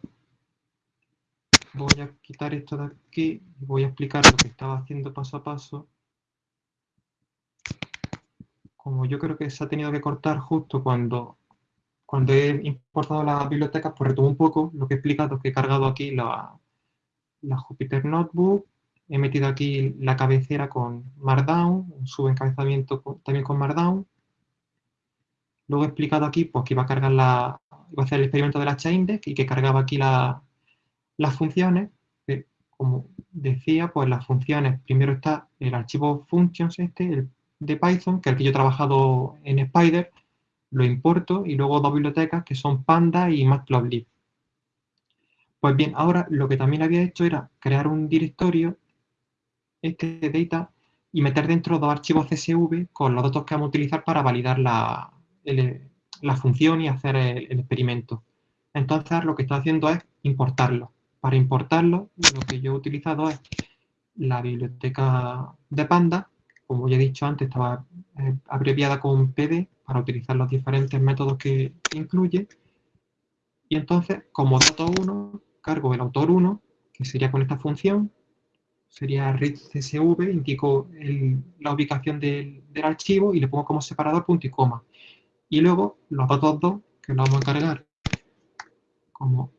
Speaker 3: voy a quitar esto de aquí y voy a explicar lo que estaba haciendo paso a paso. Como yo creo que se ha tenido que cortar justo cuando, cuando he importado las bibliotecas, pues retomo un poco lo que he explicado, que he cargado aquí la, la Jupyter Notebook, he metido aquí la cabecera con Markdown, un subencabezamiento también con Markdown. Luego he explicado aquí pues, que iba a cargar la, iba a hacer el experimento de la chaindex y que cargaba aquí las funciones. Que, como decía, pues las funciones, primero está el archivo functions este, el de Python, que es el que yo he trabajado en Spider, lo importo y luego dos bibliotecas que son Panda y Matplotlib. Pues bien, ahora lo que también había hecho era crear un directorio este data y meter dentro dos archivos CSV con los datos que vamos a utilizar para validar la, la función y hacer el, experimento. Entonces lo que estoy haciendo es importarlo. Para importarlo, lo que yo he utilizado es la biblioteca de Panda, como ya he dicho antes, estaba eh, abreviada con PD para utilizar los diferentes métodos que incluye. Y entonces, como dato 1, cargo el autor 1, que sería con esta función, sería read csv, indico la ubicación del, archivo y le pongo como separador punto y coma. Y luego los datos 2, que los vamos a cargar como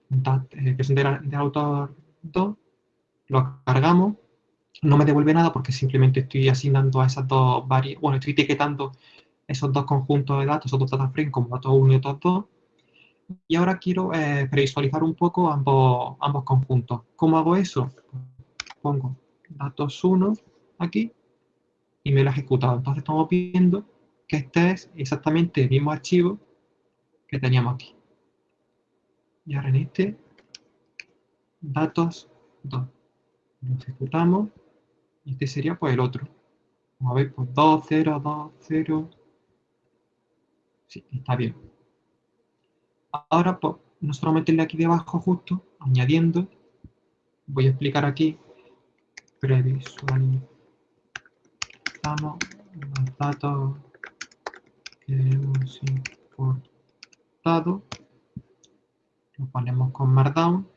Speaker 3: eh, que son del, autor 2, los cargamos. No me devuelve nada porque simplemente estoy asignando a esas dos variables, bueno, estoy etiquetando esos dos conjuntos de datos, esos dos data frames como datos 1 y datos 2. Y ahora quiero eh, previsualizar un poco ambos, ambos conjuntos. ¿Cómo hago eso? Pongo datos 1 aquí y me lo ha ejecutado. Entonces estamos viendo que este es exactamente el mismo archivo que teníamos aquí. Y ahora en este, datos 2. Lo ejecutamos y este sería pues el otro. A ver, pues 2, 0, 2, 0. Sí, está bien. Ahora, pues, no solo meterle aquí debajo justo, añadiendo, voy a explicar aquí previsualizamos los datos importado, lo ponemos con Markdown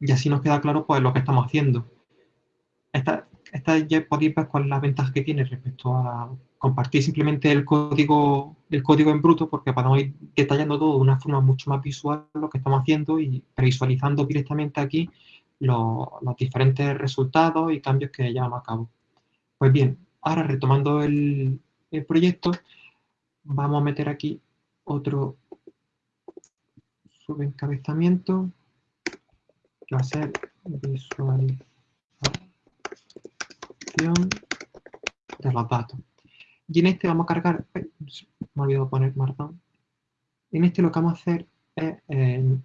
Speaker 3: y así nos queda claro pues lo que estamos haciendo. Esta, esta ya podéis ver cuál es la ventaja que tiene respecto a compartir simplemente el código, el código en bruto porque podemos ir detallando todo de una forma mucho más visual lo que estamos haciendo y previsualizando directamente aquí los, diferentes resultados y cambios que llevamos a cabo. Pues bien, ahora retomando el, proyecto, vamos a meter aquí otro subencabezamiento que va a ser visualización de los datos. Y en este vamos a cargar, me he olvidado poner marcón. En este lo que vamos a hacer es eh,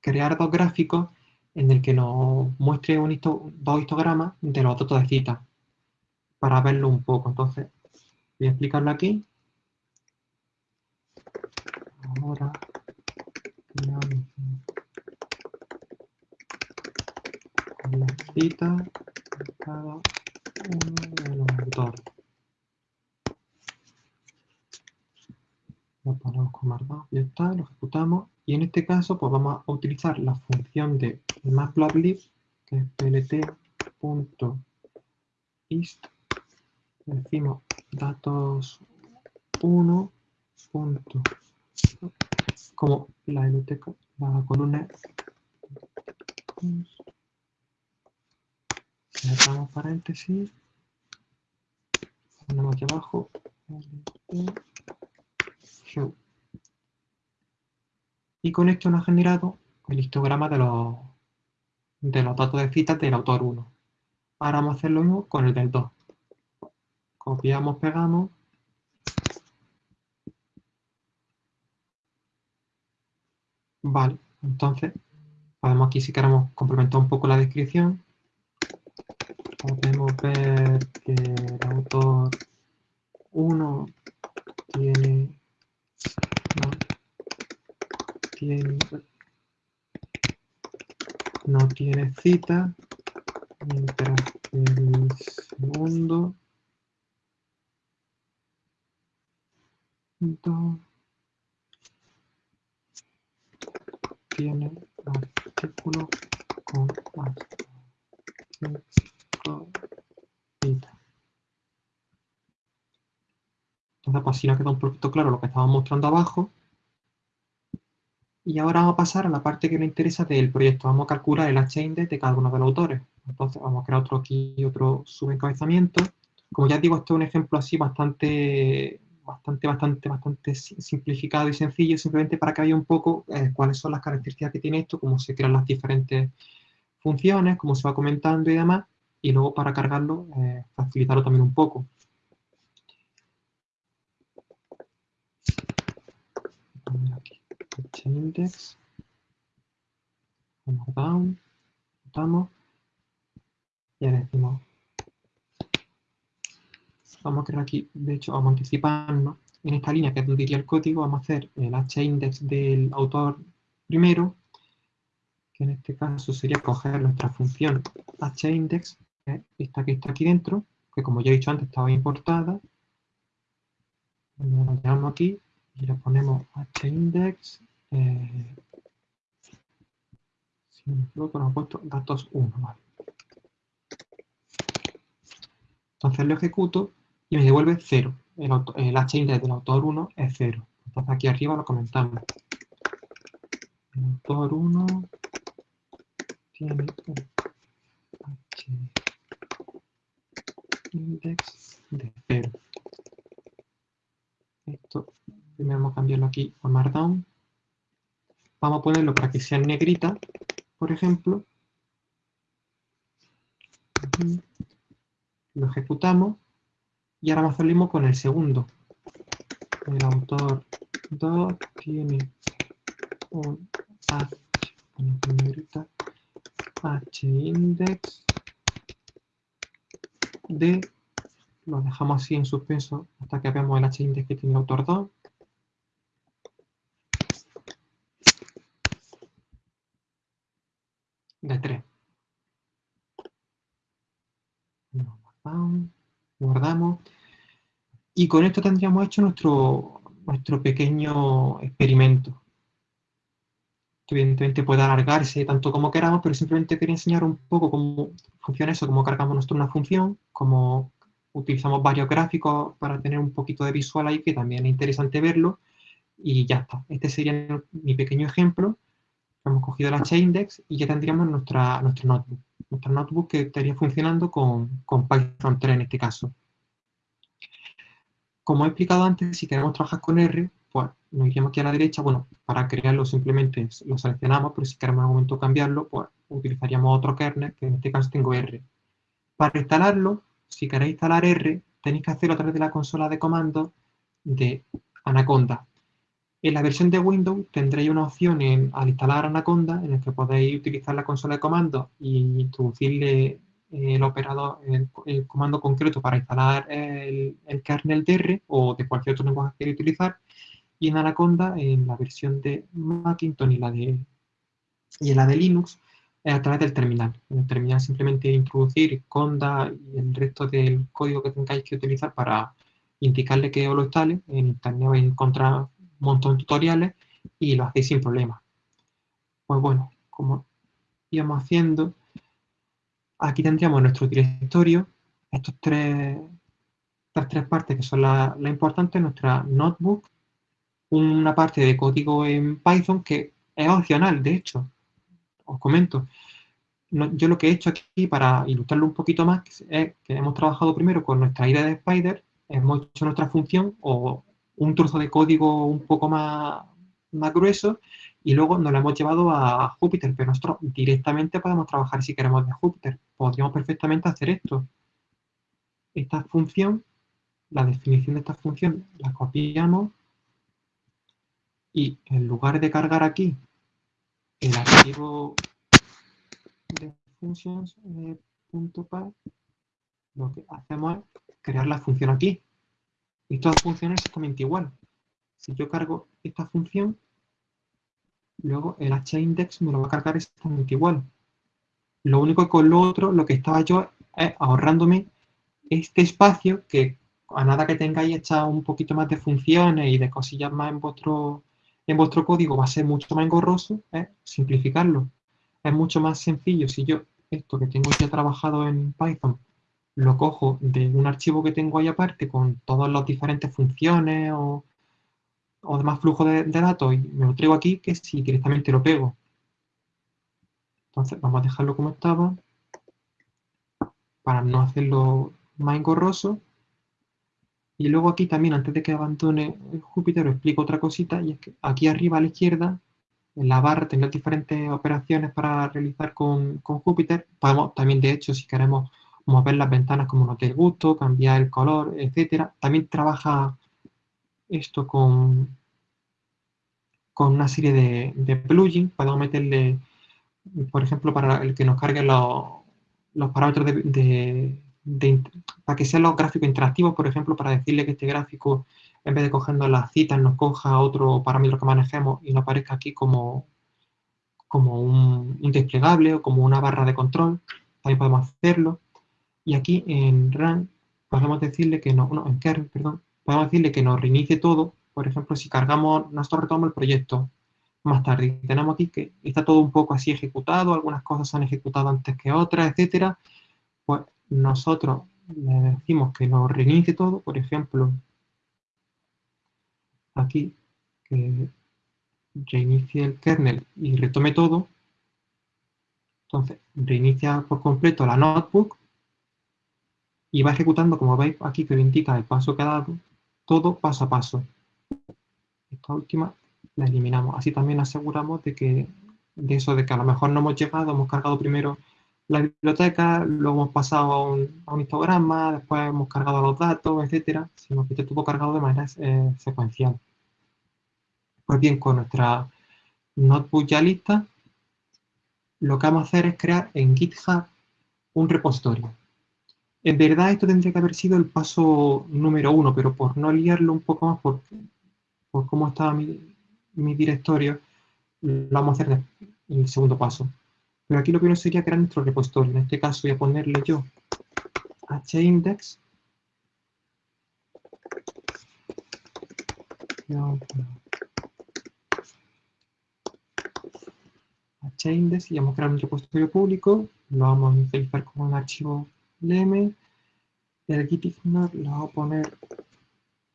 Speaker 3: crear dos gráficos en el que nos muestre un dos histogramas de los datos de cita para verlo un poco. Entonces, voy a explicarlo aquí. Ahora, la cita de cada uno de los autores. Lo ponemos con ya está, lo ejecutamos. Y en este caso, pues vamos a utilizar la función de matplotlib, que es plt.ist. Decimos datos 1. como la biblioteca, la columna cerramos paréntesis ponemos aquí abajo y con esto nos ha generado el histograma de los, de los datos de citas del autor 1. Ahora vamos a hacer lo mismo con el del 2. Copiamos, pegamos. Vale, entonces podemos aquí si queremos complementar un poco la descripción. Podemos ver que el autor 1 tiene no tiene cita, mientras el segundo punto tiene artículo con entonces, así nos queda un poquito claro lo que estamos mostrando abajo. Y ahora vamos a pasar a la parte que nos interesa del proyecto. Vamos a calcular el H-index de cada uno de los autores. Entonces, vamos a crear otro aquí, otro subencabezamiento. Como ya digo, esto es un ejemplo así bastante, bastante, bastante, bastante simplificado y sencillo, simplemente para que veáis un poco eh, cuáles son las características que tiene esto, cómo se crean las diferentes funciones, cómo se va comentando y demás, y luego para cargarlo, eh, facilitarlo también un poco. aquí, index, down, votamos, y ahora decimos, vamos a crear aquí, de hecho vamos a anticiparnos, en esta línea que es donde iría el código, vamos a hacer el h-index del autor primero, que en este caso sería coger nuestra función h-index, esta que está aquí dentro, que como ya he dicho antes estaba importada, llamamos aquí, y le ponemos hindex, eh, si no nos puesto datos 1, ¿vale? Entonces lo ejecuto y me devuelve 0. El, el hindex del autor 1 es 0. Entonces aquí arriba lo comentamos. El autor 1 tiene index de 0. Esto Primero vamos a cambiarlo aquí a Markdown. Vamos a ponerlo para que sea negrita, por ejemplo. Lo ejecutamos. Y ahora vamos a con el segundo. El autor 2 tiene un h, h index de lo dejamos así en suspenso hasta que veamos el h-index que tiene el autor 2 de 3. Guardamos. Y con esto tendríamos hecho nuestro, nuestro pequeño experimento. Que evidentemente puede alargarse tanto como queramos, pero simplemente quería enseñar un poco cómo funciona eso, cómo cargamos nosotros una función, cómo utilizamos varios gráficos para tener un poquito de visual ahí, que también es interesante verlo. Y ya está. Este sería mi pequeño ejemplo hemos cogido la index y ya tendríamos nuestra, nuestro notebook. Nuestro notebook que estaría funcionando con, con Python 3 en este caso. Como he explicado antes, si queremos trabajar con R, pues nos iríamos aquí a la derecha. Bueno, para crearlo simplemente lo seleccionamos, pero si queremos en algún momento cambiarlo, pues utilizaríamos otro kernel, que en este caso tengo R. Para instalarlo, si queréis instalar R, tenéis que hacerlo a través de la consola de comandos de Anaconda. En la versión de Windows tendréis una opción en, al instalar Anaconda en la que podéis utilizar la consola de comandos y introducirle el operador, el, comando concreto para instalar el, kernel DR o de cualquier otro lenguaje que queráis utilizar. Y en Anaconda, en la versión de Macintosh y, la de, y en la de Linux, a través del terminal. En el terminal simplemente introducir Conda y el resto del código que tengáis que utilizar para indicarle que os lo instale. En internet vais a encontrar montón de tutoriales y lo hacéis sin problema. Pues bueno, como íbamos haciendo, aquí tendríamos nuestro directorio, estos tres, estas tres partes que son las la importantes, nuestra notebook, una parte de código en Python que es opcional, de hecho, os comento. yo lo que he hecho aquí para ilustrarlo un poquito más es que hemos trabajado primero con nuestra idea de Spider, hemos hecho nuestra función o un trozo de código un poco más, más grueso y luego nos lo hemos llevado a Júpiter, pero nosotros directamente podemos trabajar si queremos de Júpiter. Podríamos perfectamente hacer esto. Esta función, la definición de esta función, la copiamos y en lugar de cargar aquí el archivo de functions eh, lo que hacemos es crear la función aquí. Y todas funcionan exactamente igual. Si yo cargo esta función, luego el hindex me lo va a cargar exactamente igual. Lo único que con lo otro, lo que estaba yo es ahorrándome este espacio que a nada que tengáis echado un poquito más de funciones y de cosillas más en vuestro, en vuestro código va a ser mucho más engorroso, es simplificarlo. Es mucho más sencillo si yo esto que tengo ya trabajado en Python lo cojo de un archivo que tengo ahí aparte con todas las diferentes funciones o, o demás flujos de, datos y me lo traigo aquí que si directamente lo pego. Entonces vamos a dejarlo como estaba para no hacerlo más engorroso. Y luego aquí también, antes de que abandone Júpiter, os explico otra cosita, y es que aquí arriba a la izquierda, en la barra, tengo diferentes operaciones para realizar con, con Júpiter. Podemos también, de hecho, si queremos mover las ventanas como nos dé gusto, cambiar el color, etcétera. También trabaja esto con, con una serie de, plugins. Podemos meterle, por ejemplo, para el que nos cargue los, parámetros de, para que sean los gráficos interactivos, por ejemplo, para decirle que este gráfico, en vez de cogiendo las citas, nos coja otro parámetro que manejemos y nos aparezca aquí como, como un, un desplegable o como una barra de control. También podemos hacerlo. Y aquí en run podemos decirle que no, no en kernel, perdón, podemos decirle que nos reinicie todo. Por ejemplo, si cargamos, nosotros retomamos el proyecto más tarde. Tenemos aquí que está todo un poco así ejecutado, algunas cosas se han ejecutado antes que otras, etcétera. Pues nosotros le decimos que nos reinicie todo, por ejemplo, aquí, que reinicie el kernel y retome todo. Entonces, reinicia por completo la notebook y va ejecutando, como veis aquí que le indica el paso que ha dado, todo paso a paso. Esta última la eliminamos. Así también aseguramos de que de eso de que a lo mejor no hemos llegado, hemos cargado primero la biblioteca, luego hemos pasado a un, histograma, después hemos cargado los datos, etcétera, sino que esté todo cargado de manera eh, secuencial. Pues bien, con nuestra notebook ya lista, lo que vamos a hacer es crear en GitHub un repositorio. En verdad esto tendría que haber sido el paso número uno, pero por no liarlo un poco más por, por cómo estaba mi, mi directorio, lo vamos a hacer en el segundo paso. Pero aquí lo primero sería crear nuestro repositorio. En este caso voy a ponerle yo hindex. hindex y vamos a crear un repositorio público. Lo vamos a inicializar con un archivo lm. El gitignore lo vamos a poner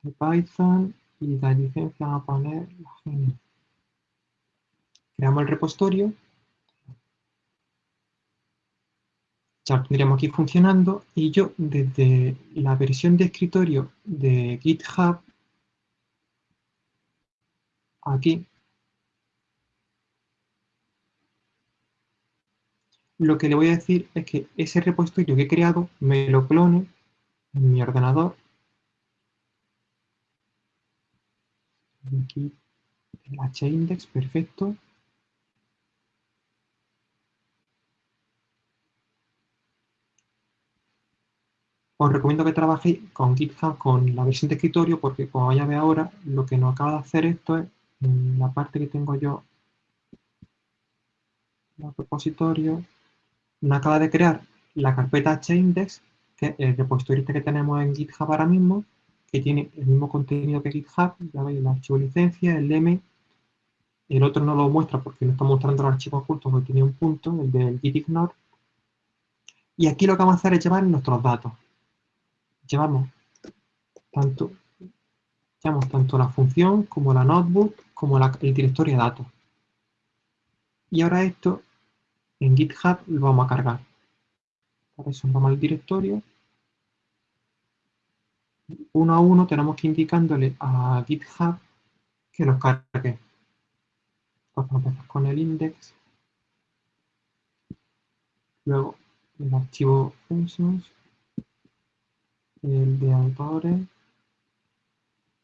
Speaker 3: de Python y la licencia vamos a poner la GNU. Creamos el repositorio ya lo tendríamos aquí funcionando y yo desde la versión de escritorio de GitHub aquí lo que le voy a decir es que ese repositorio que he creado me lo clone en mi ordenador. Aquí el hindex, perfecto. Os recomiendo que trabajéis con GitHub con la versión de escritorio porque como ya ve ahora, lo que nos acaba de hacer esto es, en la parte que tengo yo, el repositorio, nos acaba de crear la carpeta hindex, que es el repositorio que tenemos en GitHub ahora mismo, que tiene el mismo contenido que GitHub, ya veis, el archivo licencia, el M, el otro no lo muestra porque no está mostrando el archivo oculto porque tiene un punto, el del gitignore, y aquí lo que vamos a hacer es llevar nuestros datos. Llevamos tanto, llevamos tanto la función como la notebook como la, el directorio de datos. Y ahora esto en GitHub lo vamos a cargar. Para eso vamos al directorio. Uno a uno tenemos que indicándole a GitHub que los cargue. Vamos a con el index. Luego el archivo functions el de autores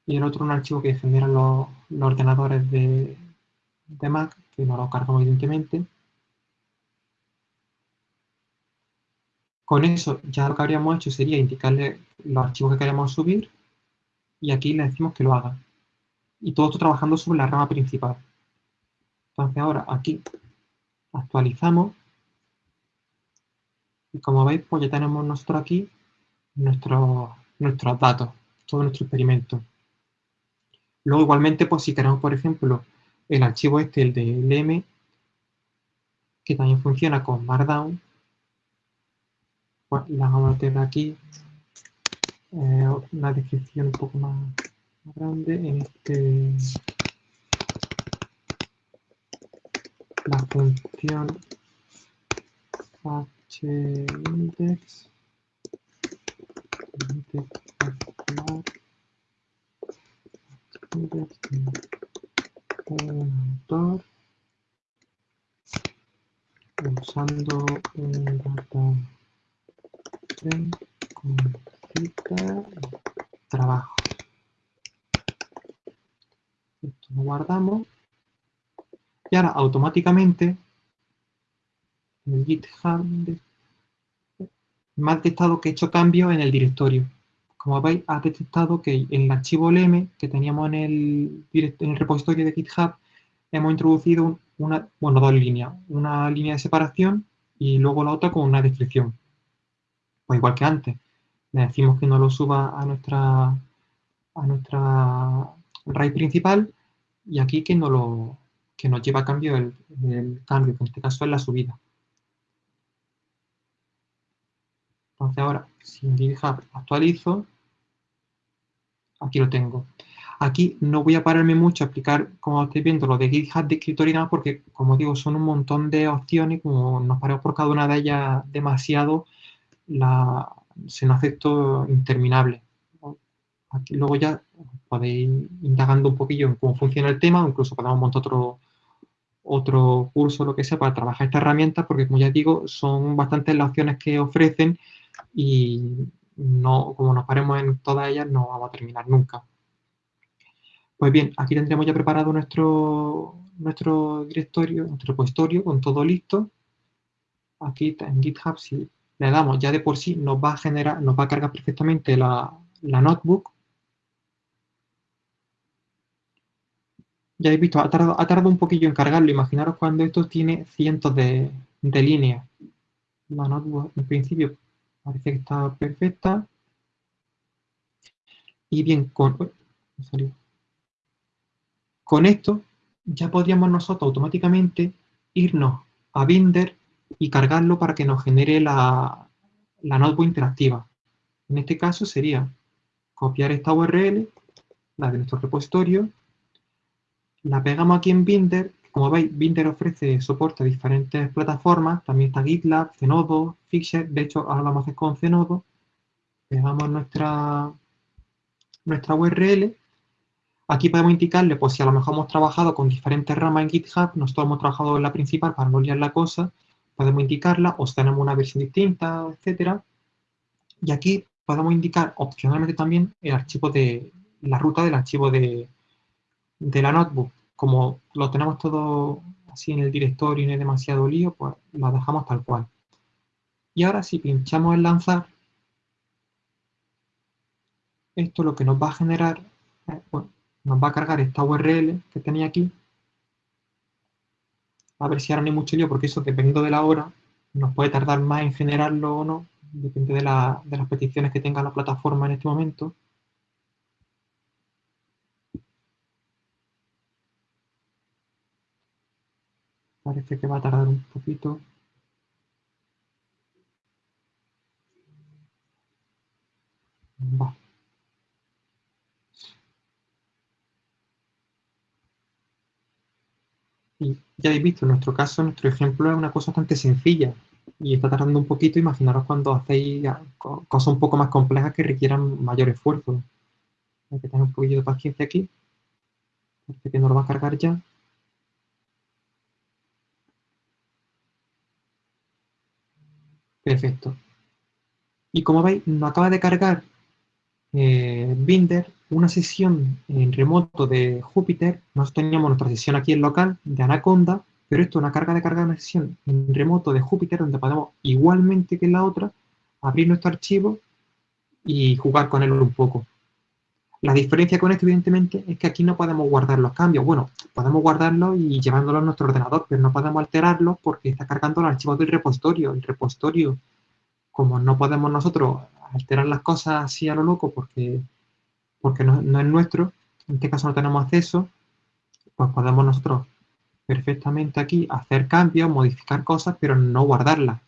Speaker 3: y el otro un archivo que generan los, los ordenadores de, de, Mac, que no lo cargamos evidentemente. Con eso ya lo que habríamos hecho sería indicarle los archivos que queremos subir y aquí le decimos que lo haga. Y todo esto trabajando sobre la rama principal. Entonces ahora aquí actualizamos Y como veis, pues ya tenemos nosotros aquí nuestros, nuestros datos, todo nuestro experimento. Luego igualmente, pues si queremos, por ejemplo, el archivo este, el de LM, que también funciona con Markdown, pues la vamos a tener aquí eh, una descripción un poco más, grande en este la función hindex autor usando un data trabajo. Esto lo guardamos. Y ahora automáticamente en el GitHub me ha detectado que he hecho cambios en el directorio como veis, ha detectado que en el archivo LM que teníamos en el, en el repositorio de GitHub, hemos introducido una, bueno, dos líneas. Una línea de separación y luego la otra con una descripción. Pues igual que antes. Le decimos que no lo suba a nuestra, a nuestra raíz principal y aquí que, no lo, que nos lleva a cambio el, cambio, que en este caso es la subida. Entonces ahora, si en GitHub actualizo, aquí lo tengo. Aquí no voy a pararme mucho a explicar, como estáis viendo, lo de GitHub de escritorio porque, como digo, son un montón de opciones, como nos paramos por cada una de ellas demasiado, se nos hace interminable. Luego ya podéis ir indagando un poquillo en cómo funciona el tema, incluso podemos montar otro, otro curso, lo que sea, para trabajar esta herramienta, porque como ya digo, son bastantes las opciones que ofrecen y no, como nos paremos en todas ellas, no vamos a terminar nunca. Pues bien, aquí tendremos ya preparado nuestro, nuestro directorio, nuestro repositorio con todo listo. Aquí en GitHub, si le damos ya de por sí, nos va a generar, nos va a cargar perfectamente la, notebook. Ya habéis visto, ha tardado, un poquillo en cargarlo. Imaginaros cuando esto tiene cientos de, de líneas. La notebook, en principio, Parece que está perfecta. Y bien, con, con esto ya podríamos nosotros automáticamente irnos a Binder y cargarlo para que nos genere la, la notebook interactiva. En este caso sería copiar esta URL, la de nuestro repositorio, la pegamos aquí en Binder como veis, Binder ofrece soporte a diferentes plataformas, también está GitLab, Zenodo, Fixer, de hecho ahora vamos a hacer con Zenodo. Pegamos nuestra, nuestra URL. Aquí podemos indicarle, pues si a lo mejor hemos trabajado con diferentes ramas en GitHub, nosotros hemos trabajado en la principal para no liar la cosa, podemos indicarla, o tenemos una versión distinta, etcétera. Y aquí podemos indicar opcionalmente también el archivo de, la ruta del archivo de, de la notebook como lo tenemos todo así en el directorio y no hay demasiado lío, pues lo dejamos tal cual. Y ahora si pinchamos en lanzar, esto lo que nos va a generar, eh, bueno, nos va a cargar esta URL que tenía aquí. A ver si ahora no hay mucho lío, porque eso dependiendo de la hora, nos puede tardar más en generarlo o no, depende de, de las peticiones que tenga la plataforma en este momento. Parece que va a tardar un poquito. Va. Y ya habéis visto, en nuestro caso, nuestro ejemplo es una cosa bastante sencilla y está tardando un poquito. Imaginaros cuando hacéis cosas un poco más complejas que requieran mayor esfuerzo. Hay que tener un poquillo de paciencia aquí. Parece que no lo va a cargar ya. Perfecto. Y como veis, nos acaba de cargar eh, Binder una sesión en remoto de Júpiter. Nosotros teníamos nuestra sesión aquí en local de Anaconda, pero esto es una carga de carga de una sesión en remoto de Júpiter donde podemos, igualmente que en la otra, abrir nuestro archivo y jugar con él un poco. La diferencia con esto, evidentemente, es que aquí no podemos guardar los cambios. Bueno, podemos guardarlos y llevándolos a nuestro ordenador, pero no podemos alterarlos porque está cargando los archivos del repositorio. El repositorio como no podemos nosotros alterar las cosas así a lo loco porque, porque no, es nuestro, en este caso no tenemos acceso, pues podemos nosotros perfectamente aquí hacer cambios, modificar cosas, pero no guardarlas.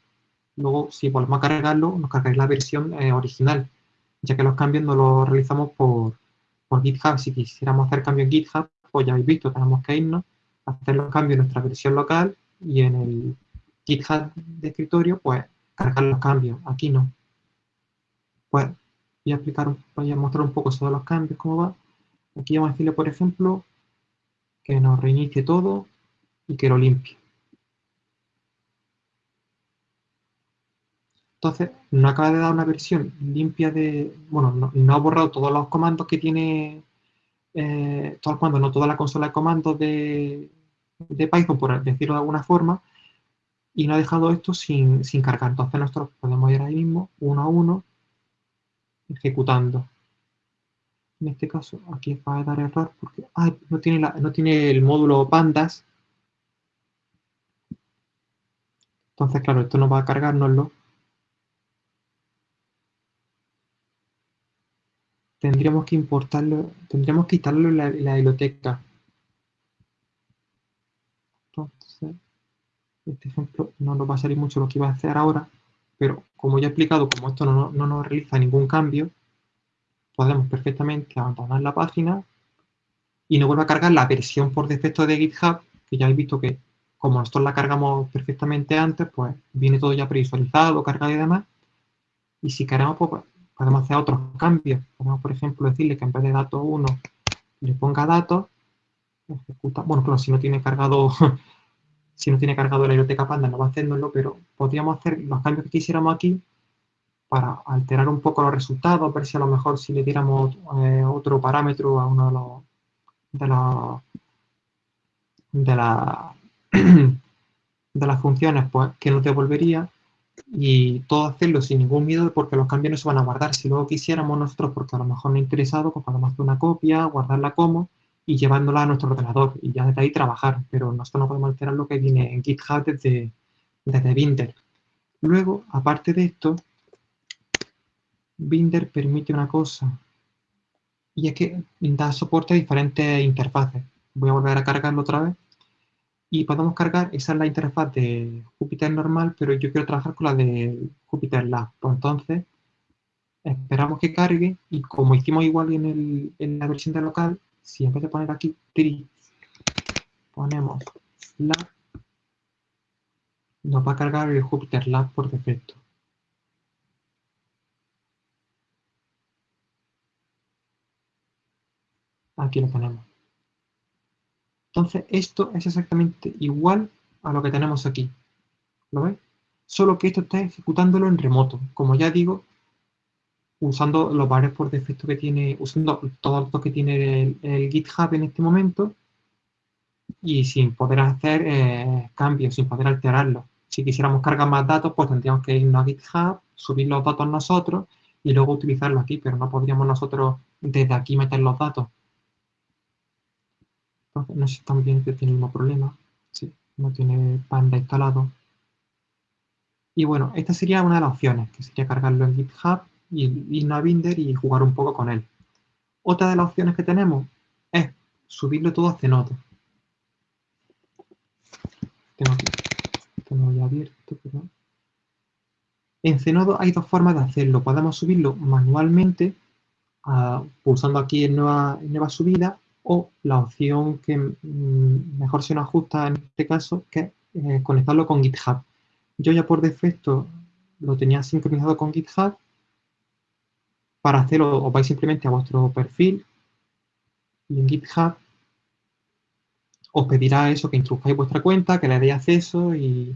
Speaker 3: Luego, si volvemos a cargarlo, nos cargáis la versión eh, original, ya que los cambios no los realizamos por, por GitHub. Si quisiéramos hacer cambios en GitHub, pues ya habéis visto, tenemos que irnos, hacer los cambios en nuestra versión local y en el GitHub de escritorio, pues cargar los cambios. Aquí no. Pues voy a explicar, voy a mostrar un poco sobre los cambios, cómo va. Aquí vamos a decirle, por ejemplo, que nos reinicie todo y que lo limpie. Entonces, no acaba de dar una versión limpia de... Bueno, no, ha borrado todos los comandos que tiene... Eh, todos los comandos, no toda la consola de comandos de, de Python, por decirlo de alguna forma, y no ha dejado esto sin, sin cargar. Entonces nosotros podemos ir ahí mismo, uno a uno, ejecutando. En este caso, aquí va a dar error porque no, tiene la, no tiene el módulo pandas. Entonces, claro, esto no va a cargárnoslo. Tendríamos que importarlo, tendríamos que instalarlo en la, biblioteca. Entonces, este ejemplo no nos va a salir mucho lo que iba a hacer ahora, pero como ya he explicado, como esto no, no nos realiza ningún cambio, podemos perfectamente abandonar la página y nos vuelve a cargar la versión por defecto de GitHub, que ya habéis visto que como nosotros la cargamos perfectamente antes, pues viene todo ya previsualizado, cargado y demás. Y si queremos, pues podemos hacer otros cambios. Podemos, por ejemplo, decirle que en vez de datos 1 le ponga datos, ejecuta, bueno, claro, si no tiene cargado, si no tiene cargado la biblioteca Panda no va a hacernoslo, pero podríamos hacer los cambios que quisiéramos aquí para alterar un poco los resultados, ver si a lo mejor si le diéramos eh, otro parámetro a uno de los de, la, de, la, de las funciones pues, que nos devolvería y todo hacerlo sin ningún miedo porque los cambios no se van a guardar. Si luego quisiéramos nosotros, porque a lo mejor no interesado, pues podemos hacer una copia, guardarla como y llevándola a nuestro ordenador y ya desde ahí trabajar. Pero nosotros no podemos alterar lo que viene en GitHub desde, desde Binder. Luego, aparte de esto, Binder permite una cosa, y es que da soporte a diferentes interfaces. Voy a volver a cargarlo otra vez. Y podemos cargar, esa es la interfaz de Jupyter normal, pero yo quiero trabajar con la de Jupyter Lab. Pues entonces, esperamos que cargue y como hicimos igual en, en la versión de local, si en vez de poner aquí tri, ponemos lab, nos va a cargar el Jupyter Lab por defecto. Aquí lo tenemos. Entonces, esto es exactamente igual a lo que tenemos aquí. ¿Lo veis? Solo que esto está ejecutándolo en remoto. Como ya digo, usando los bares por defecto que tiene, usando todos los que tiene el, GitHub en este momento y sin poder hacer eh, cambios, sin poder alterarlo. Si quisiéramos cargar más datos, pues tendríamos que irnos a GitHub, subir los datos nosotros y luego utilizarlo aquí, pero no podríamos nosotros desde aquí meter los datos no sé también que tiene el mismo problema. Sí, no tiene Panda instalado. Y bueno, esta sería una de las opciones, que sería cargarlo en GitHub y ir a Binder y jugar un poco con él. Otra de las opciones que tenemos es subirlo todo a Zenodo. Tengo aquí, En Zenodo hay dos formas de hacerlo. Podemos subirlo manualmente, ah, pulsando aquí en nueva, nueva subida, o la opción que mm, mejor se nos ajusta en este caso, que es eh, conectarlo con GitHub. Yo ya por defecto lo tenía sincronizado con GitHub. Para hacerlo, os vais simplemente a vuestro perfil y en GitHub os pedirá eso, que introduzcáis vuestra cuenta, que le deis acceso y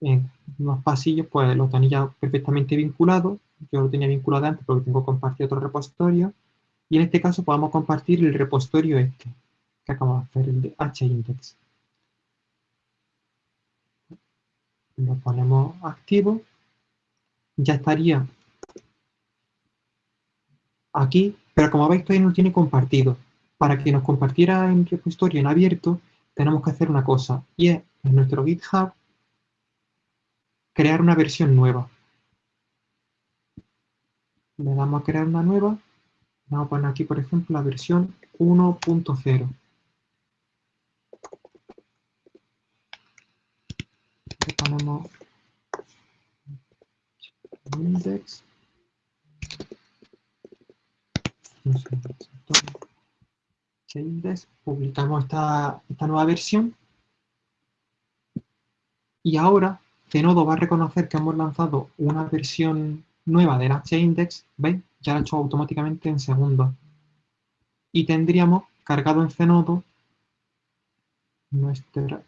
Speaker 3: en unos pasillos pues lo tenéis ya perfectamente vinculado. Yo lo tenía vinculado antes porque tengo compartido otro repositorio y en este caso podemos compartir el repositorio este, que acabamos de hacer, el de hindex. Lo ponemos activo. Ya estaría aquí, pero como veis todavía no tiene compartido. Para que nos compartiera en repositorio en abierto, tenemos que hacer una cosa, y es en nuestro GitHub crear una versión nueva. Le damos a crear una nueva. Vamos a poner aquí, por ejemplo, la versión 1.0. Le ponemos index. index, publicamos esta, esta nueva versión y ahora Zenodo va a reconocer que hemos lanzado una versión nueva del index, ¿veis? Ya lo ha hecho automáticamente en segundos. Y tendríamos cargado en Zenodo nuestra...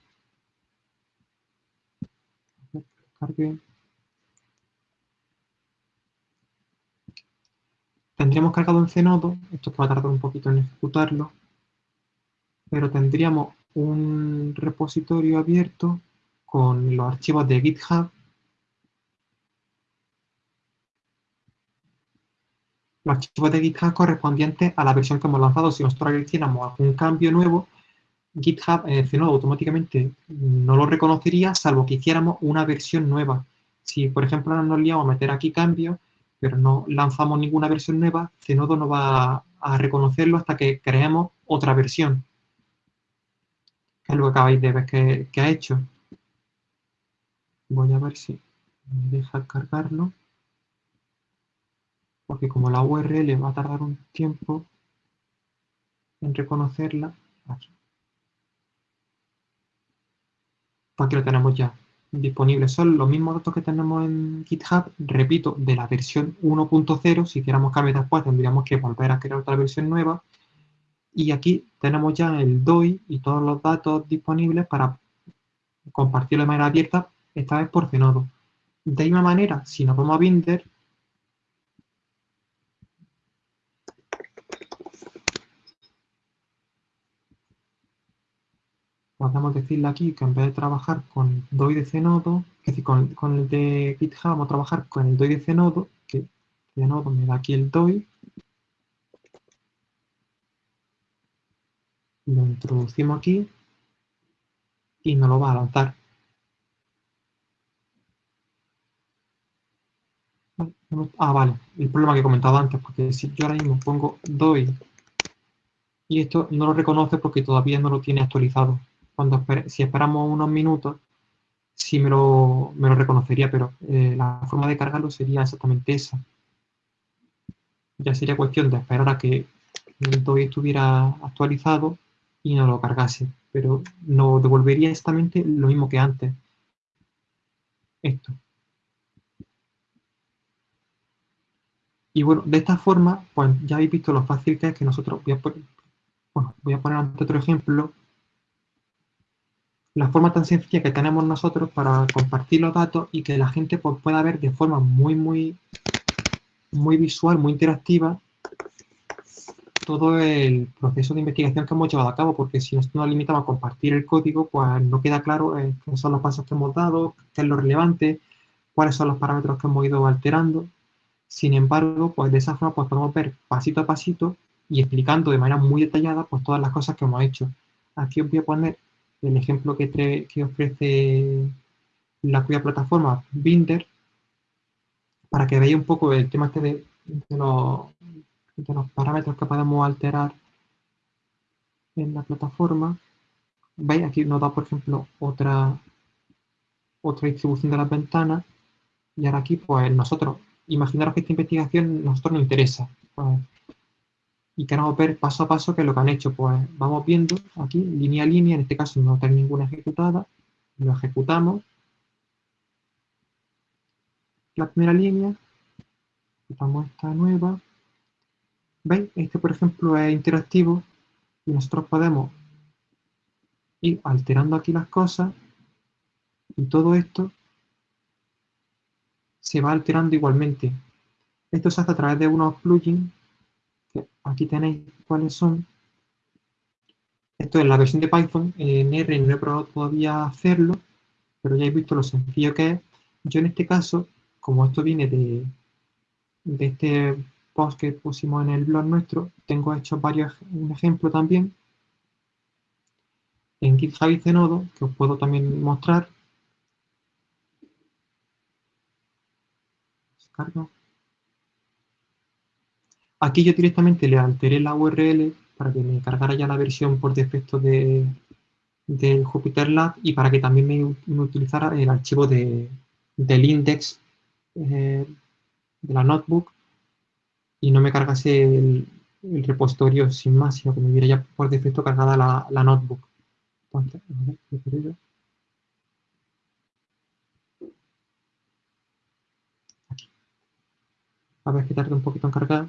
Speaker 3: Tendríamos cargado en Zenodo, esto que va a tardar un poquito en ejecutarlo, pero tendríamos un repositorio abierto con los archivos de GitHub. Los archivos de GitHub correspondientes a la versión que hemos lanzado. Si nosotros hiciéramos algún cambio nuevo, GitHub eh, automáticamente no lo reconocería, salvo que hiciéramos una versión nueva. Si, por ejemplo, nos liamos a meter aquí cambios, pero no lanzamos ninguna versión nueva, Zenodo no va a reconocerlo hasta que creemos otra versión. Que es lo que acabáis de ver que ha hecho. Voy a ver si me deja cargarlo. Porque como la URL va a tardar un tiempo en reconocerla, aquí. Lo tenemos ya disponible. Son los mismos datos que tenemos en GitHub, repito, de la versión 1.0. Si queramos cambiar después, tendríamos que volver a crear otra versión nueva. Y aquí tenemos ya el DOI y todos los datos disponibles para compartirlo de manera abierta esta vez por. De misma manera, si nos vamos a Binder, podemos decirle aquí que en vez de trabajar con DOI de Zenodo, es decir, con, el de GitHub, vamos a trabajar con el DOI de Zenodo, que Zenodo me da aquí el DOI. Lo introducimos aquí y nos lo va a lanzar. Ah, vale, el problema que he comentado antes, porque si yo ahora mismo pongo doy y esto no lo reconoce porque todavía no lo tiene actualizado. Cuando si esperamos unos minutos, sí me lo, me lo reconocería, pero eh, la forma de cargarlo sería exactamente esa. Ya sería cuestión de esperar a que el DOI estuviera actualizado y no lo cargase, pero no devolvería exactamente lo mismo que antes. Esto. Y bueno, de esta forma, pues ya habéis visto lo fácil que es que nosotros, voy a, poner, bueno, voy a poner otro ejemplo, la forma tan sencilla que tenemos nosotros para compartir los datos y que la gente pues, pueda ver de forma muy, muy, muy visual, muy interactiva, todo el proceso de investigación que hemos llevado a cabo, porque si nos limitamos a compartir el código, pues no queda claro eh, qué son los pasos que hemos dado, qué es lo relevante, cuáles son los parámetros que hemos ido alterando. Sin embargo, pues de esa forma pues, podemos ver pasito a pasito y explicando de manera muy detallada pues, todas las cosas que hemos hecho. Aquí os voy a poner el ejemplo que, ofrece la cuya plataforma Binder para que veáis un poco el tema este de, los, de los parámetros que podemos alterar en la plataforma. ¿Veis? Aquí nos da, por ejemplo, otra, otra distribución de las ventanas. Y ahora aquí, pues nosotros imaginaros que esta investigación a nosotros nos interesa. Pues, y queremos ver paso a paso qué es lo que han hecho. Pues vamos viendo aquí, línea a línea, en este caso no tengo ninguna ejecutada, lo ejecutamos. La primera línea, ejecutamos esta nueva. ¿Veis? Este, por ejemplo, es interactivo y nosotros podemos ir alterando aquí las cosas y todo esto se va alterando igualmente. Esto se hace a través de unos plugins, aquí tenéis cuáles son. Esto es la versión de Python, en R no he probado todavía hacerlo, pero ya he visto lo sencillo que es. Yo en este caso, como esto viene de, de este post que pusimos en el blog nuestro, tengo hecho varios, un ejemplo también en GitHub y Zenodo, que os puedo también mostrar. Aquí yo directamente le alteré la URL para que me cargara ya la versión por defecto de, del Jupyter Lab y para que también me, utilizara el archivo de, del index eh, de la notebook y no me cargase el, repositorio sin más, sino que me hubiera ya por defecto cargada la, la notebook. A ver que tarde un poquito en cargar.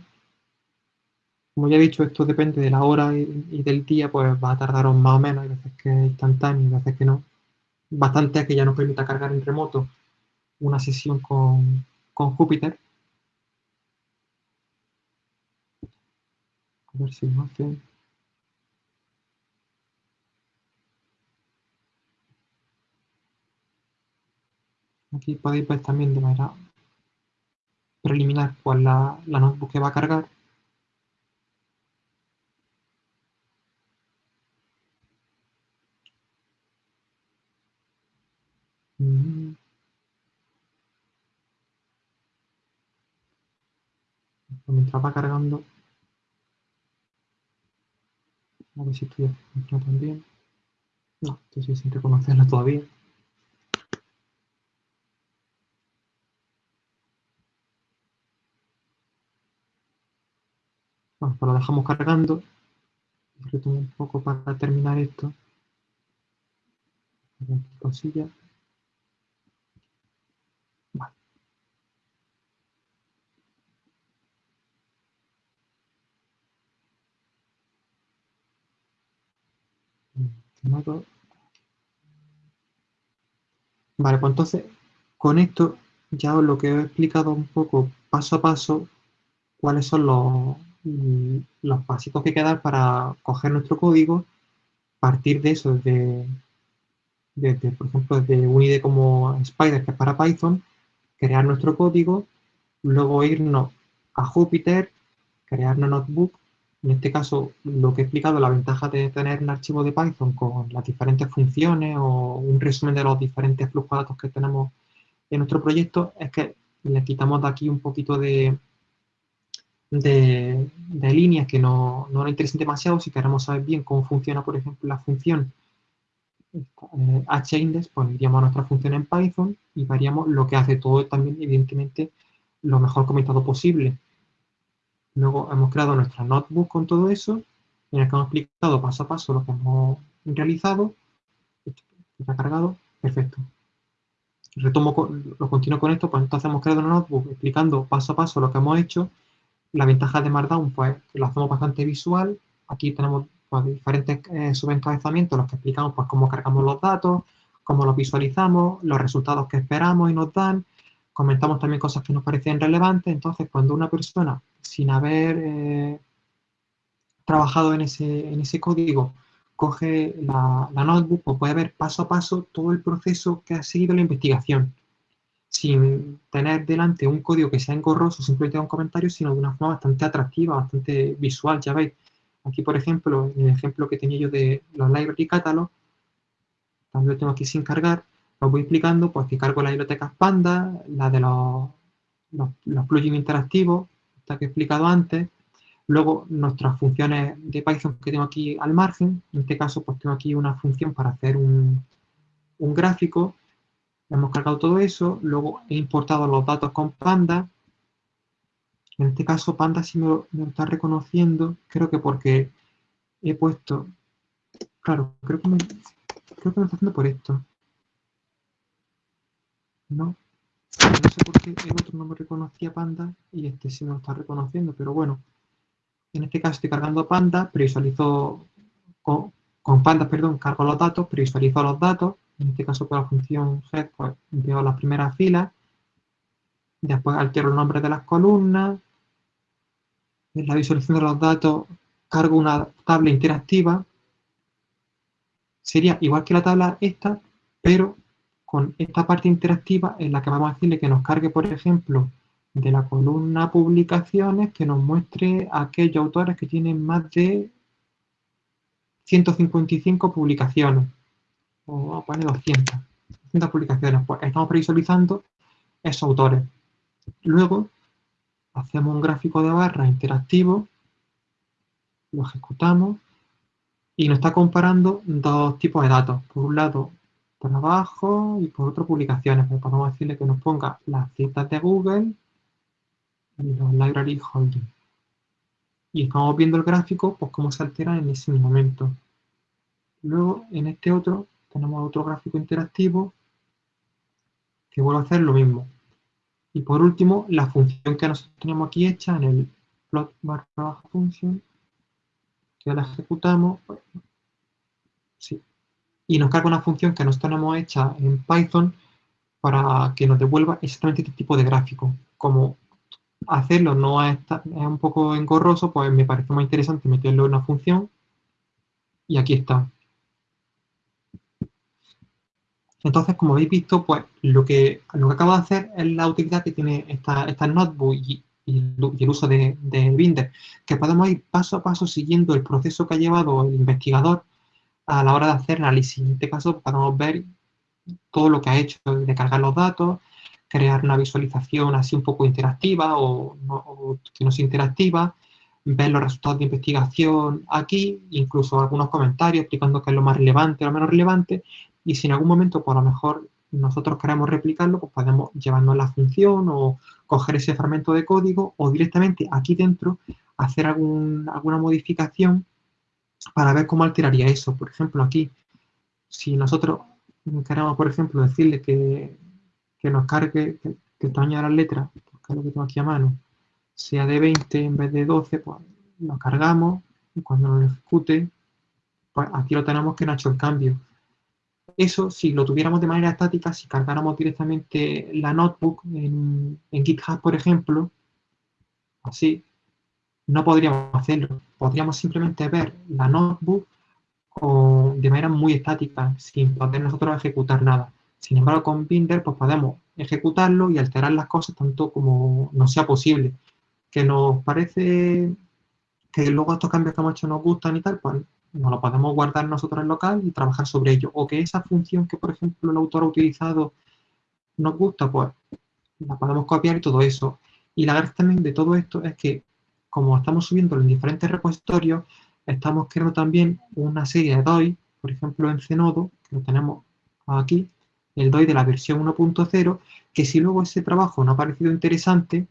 Speaker 3: Como ya he dicho, esto depende de la hora y, del día, pues va a tardar más o menos, hay veces que es instantáneo, hay veces que no. Bastante que ya nos permita cargar en remoto una sesión con, con Júpiter. A ver si lo hace. Aquí podéis ver también de manera preliminar cuál la, la notebook que va a cargar. Mm. Mientras va cargando, a ver si estoy haciendo también. No, estoy sin reconocerlo todavía. Bueno, pues lo dejamos cargando. Retomo un poco para terminar esto. Cosilla. Vale. Vale, pues entonces con esto ya lo que he explicado un poco paso a paso cuáles son los, los pasitos que quedan para coger nuestro código, partir de eso, desde, por ejemplo, desde un IDE como Spider, que es para Python, crear nuestro código, luego irnos a Jupyter, crear una notebook. En este caso, lo que he explicado, la ventaja de tener un archivo de Python con las diferentes funciones o un resumen de los diferentes flujos de datos que tenemos en nuestro proyecto, es que le quitamos de aquí un poquito de, de, líneas que no, no, nos interesan demasiado, si queremos saber bien cómo funciona, por ejemplo, la función eh, hindex, pues iríamos a nuestra función en Python y veríamos lo que hace todo también, evidentemente, lo mejor comentado posible. Luego hemos creado nuestra notebook con todo eso, en el que hemos explicado paso a paso lo que hemos realizado. Está cargado, perfecto. Retomo, lo continúo con esto, pues entonces hemos creado una notebook explicando paso a paso lo que hemos hecho la ventaja de Markdown, pues lo hacemos bastante visual. Aquí tenemos pues, diferentes eh, subencabezamientos, los que explicamos pues, cómo cargamos los datos, cómo los visualizamos, los resultados que esperamos y nos dan. Comentamos también cosas que nos parecen relevantes. Entonces, cuando una persona, sin haber eh, trabajado en ese, en ese código, coge la, la notebook, pues puede ver paso a paso todo el proceso que ha seguido la investigación sin tener delante un código que sea engorroso, simplemente un comentario, sino de una forma bastante atractiva, bastante visual, ya veis. Aquí, por ejemplo, en el ejemplo que tenía yo de los library catalog, también lo tengo aquí sin cargar, lo voy explicando, pues que cargo las bibliotecas Panda, la de los, los, plugins interactivos, que he explicado antes, luego nuestras funciones de Python que tengo aquí al margen, en este caso pues tengo aquí una función para hacer un, un gráfico, Hemos cargado todo eso, luego he importado los datos con Panda. En este caso Panda sí me lo, está reconociendo, creo que porque he puesto... Claro, creo que me, creo que me está haciendo por esto. No, no sé por qué el otro no me reconocía Panda y este sí me lo está reconociendo, pero bueno. En este caso estoy cargando Panda, previsualizo con, con Panda, perdón, cargo los datos, previsualizo los datos. En este caso con la función head, pues veo las primeras filas, después altero el nombre de las columnas, en la visualización de los datos cargo una tabla interactiva, sería igual que la tabla esta, pero con esta parte interactiva en la que vamos a decirle que nos cargue, por ejemplo, de la columna publicaciones, que nos muestre aquellos autores que tienen más de 155 publicaciones o a poner 200, 200 publicaciones, pues estamos previsualizando esos autores. Luego, hacemos un gráfico de barra interactivo, lo ejecutamos y nos está comparando dos tipos de datos. Por un lado, trabajo y por otro, publicaciones. Pues podemos decirle que nos ponga las citas de Google y los library holding. Y estamos viendo el gráfico, pues cómo se altera en ese momento. Luego, en este otro, tenemos otro gráfico interactivo que vuelve a hacer lo mismo. Y por último, la función que nosotros tenemos aquí hecha en el plot barra function, que la ejecutamos, y nos carga una función que nosotros tenemos hecha en Python para que nos devuelva exactamente este tipo de gráfico. Como hacerlo no es, un poco engorroso, pues me parece más interesante meterlo en una función y aquí está. Entonces, como habéis visto, pues lo que, lo que acabo de hacer es la utilidad que tiene esta, esta notebook y, el uso de, de, Binder, que podemos ir paso a paso siguiendo el proceso que ha llevado el investigador a la hora de hacer análisis. En este caso, podemos ver todo lo que ha hecho de cargar los datos, crear una visualización así un poco interactiva o, o que no sea interactiva, ver los resultados de investigación aquí, incluso algunos comentarios explicando qué es lo más relevante o lo menos relevante, y si en algún momento, por lo mejor, nosotros queremos replicarlo, pues podemos llevarnos la función o coger ese fragmento de código o directamente aquí dentro hacer alguna modificación para ver cómo alteraría eso. Por ejemplo, aquí, si nosotros queremos, por ejemplo, decirle que, nos cargue, que, el tamaño de las letras, que es lo que tengo aquí a mano, sea de 20 en vez de 12, pues lo cargamos y cuando lo ejecute, pues aquí lo tenemos que no ha hecho el cambio. Eso, si lo tuviéramos de manera estática, si cargáramos directamente la notebook en, GitHub, por ejemplo, así, no podríamos hacerlo. Podríamos simplemente ver la notebook de manera muy estática, sin poder nosotros ejecutar nada. Sin embargo, con Binder, pues podemos ejecutarlo y alterar las cosas tanto como nos sea posible. Que nos parece que luego estos cambios que hemos hecho nos gustan y tal, pues nos lo podemos guardar nosotros en local y trabajar sobre ello. O que esa función que, por ejemplo, el autor ha utilizado nos gusta, pues la podemos copiar y todo eso. Y la gracia también de todo esto es que, como estamos subiendo en diferentes repositorios, estamos creando también una serie de DOI, por ejemplo en Zenodo, que lo tenemos aquí, el DOI de la versión 1.0, que si luego ese trabajo no ha parecido interesante,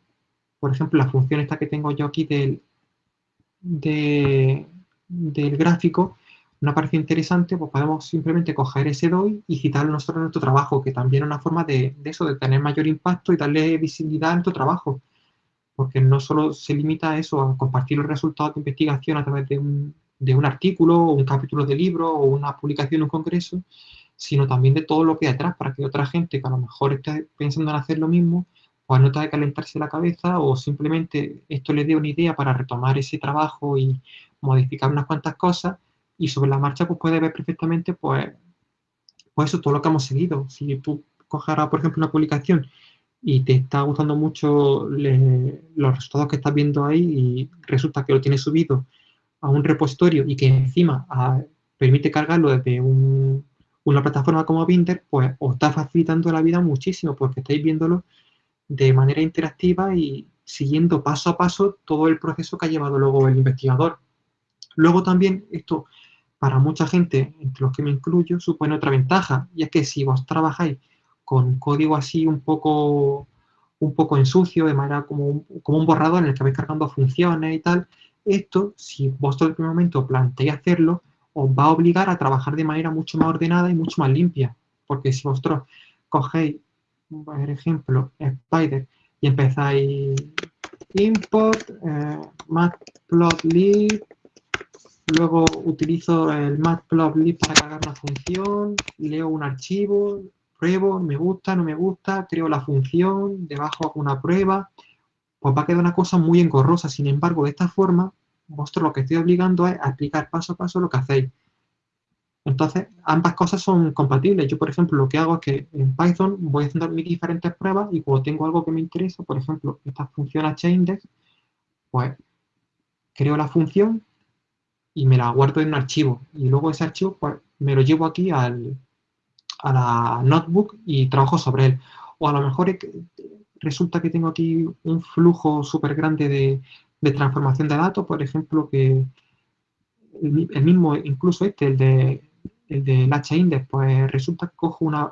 Speaker 3: por ejemplo, la función esta que tengo yo aquí del, de, del gráfico no parece interesante, pues podemos simplemente coger ese DOI y citarlo nosotros en nuestro trabajo, que también es una forma de, eso, de tener mayor impacto y darle visibilidad a nuestro trabajo. Porque no solo se limita a eso, a compartir los resultados de investigación a través de un, de un artículo, o un capítulo de libro, o una publicación en un congreso, sino también de todo lo que hay atrás, para que otra gente que a lo mejor esté pensando en hacer lo mismo, pues no que calentarse la cabeza, o simplemente esto le dé una idea para retomar ese trabajo y modificar unas cuantas cosas y sobre la marcha pues puedes ver perfectamente pues, pues todo lo que hemos seguido. Si tú coges por ejemplo, una publicación y te está gustando mucho los resultados que estás viendo ahí y resulta que lo tienes subido a un repositorio y que encima permite cargarlo desde una plataforma como Binder, pues os está facilitando la vida muchísimo porque estáis viéndolo de manera interactiva y siguiendo paso a paso todo el proceso que ha llevado luego el investigador. Luego también esto, para mucha gente, entre los que me incluyo, supone otra ventaja, y es que si vos trabajáis con código así un poco, un poco en sucio, de manera como un, como un borrador en el que vais cargando funciones y tal, esto, si vosotros en primer momento planteáis hacerlo, os va a obligar a trabajar de manera mucho más ordenada y mucho más limpia. Porque si vosotros cogéis, por ejemplo, Spider y empezáis import eh, matplotlib Luego utilizo el matplotlib para cargar una función, leo un archivo, pruebo, me gusta, no me gusta, creo la función, debajo una prueba, pues va a quedar una cosa muy engorrosa. Sin embargo, de esta forma, vosotros lo que estoy obligando es a explicar paso a paso lo que hacéis. Entonces, ambas cosas son compatibles. Yo, por ejemplo, lo que hago es que en Python voy haciendo mis diferentes pruebas y cuando tengo algo que me interesa, por ejemplo, esta función HIndex, pues creo la función, y me la guardo en un archivo. Y luego ese archivo pues, me lo llevo aquí al, a la notebook y trabajo sobre él. O a lo mejor resulta que tengo aquí un flujo súper grande de, de transformación de datos, por ejemplo, que el, mismo, incluso este, el de el del H-index, pues resulta que cojo una,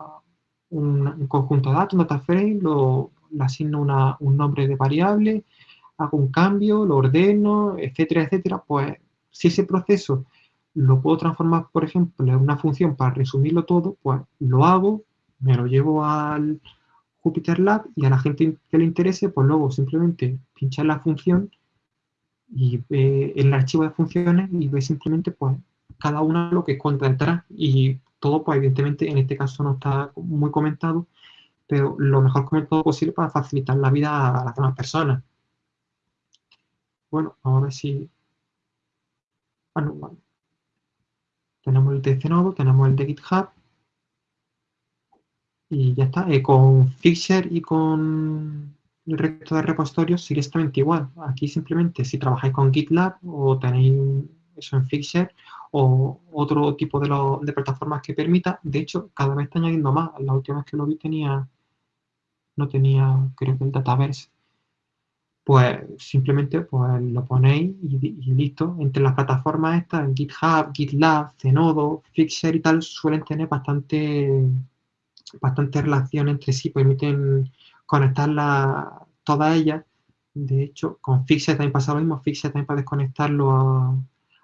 Speaker 3: un, conjunto de datos, un data frame, lo, le asigno una, un nombre de variable, hago un cambio, lo ordeno, etcétera, etcétera, pues si ese proceso lo puedo transformar, por ejemplo, en una función para resumirlo todo, pues lo hago, me lo llevo al Jupyter Lab y a la gente que le interese, pues luego simplemente pinchar la función y ve el archivo de funciones y ve simplemente pues cada una lo que cuenta detrás y todo pues evidentemente en este caso no está muy comentado pero lo mejor comentado posible para facilitar la vida a las demás personas bueno, vamos a ver si ah, no. Tenemos el de Zenodo, tenemos el de GitHub y ya está, eh, con Fixer y con el resto de repositorios sigue exactamente igual. Aquí simplemente si trabajáis con GitLab o tenéis eso en Fixer o otro tipo de, plataformas que permita, de hecho cada vez está añadiendo más. La última vez que lo vi tenía, no tenía creo que el Dataverse. Pues simplemente pues, lo ponéis y, listo. Entre las plataformas estas, GitHub, GitLab, Zenodo, Fixer y tal, suelen tener bastante, bastante relación entre sí, permiten conectarlas todas ellas. De hecho, con Fixer también pasa lo mismo. Fixer también puedes conectarlo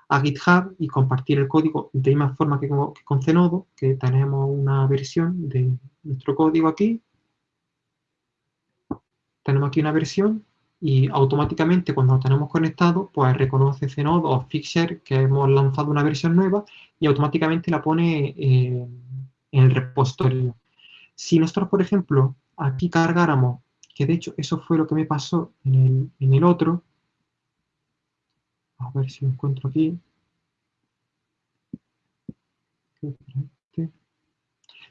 Speaker 3: a, GitHub y compartir el código de la misma forma que con, que con Zenodo, que tenemos una versión de nuestro código aquí. Tenemos aquí una versión y automáticamente cuando lo tenemos conectado, pues reconoce Zenodo o Fixer que hemos lanzado una versión nueva y automáticamente la pone eh, en el repositorio. Si nosotros, por ejemplo, aquí cargáramos, que de hecho eso fue lo que me pasó en el, otro, a ver si lo encuentro aquí.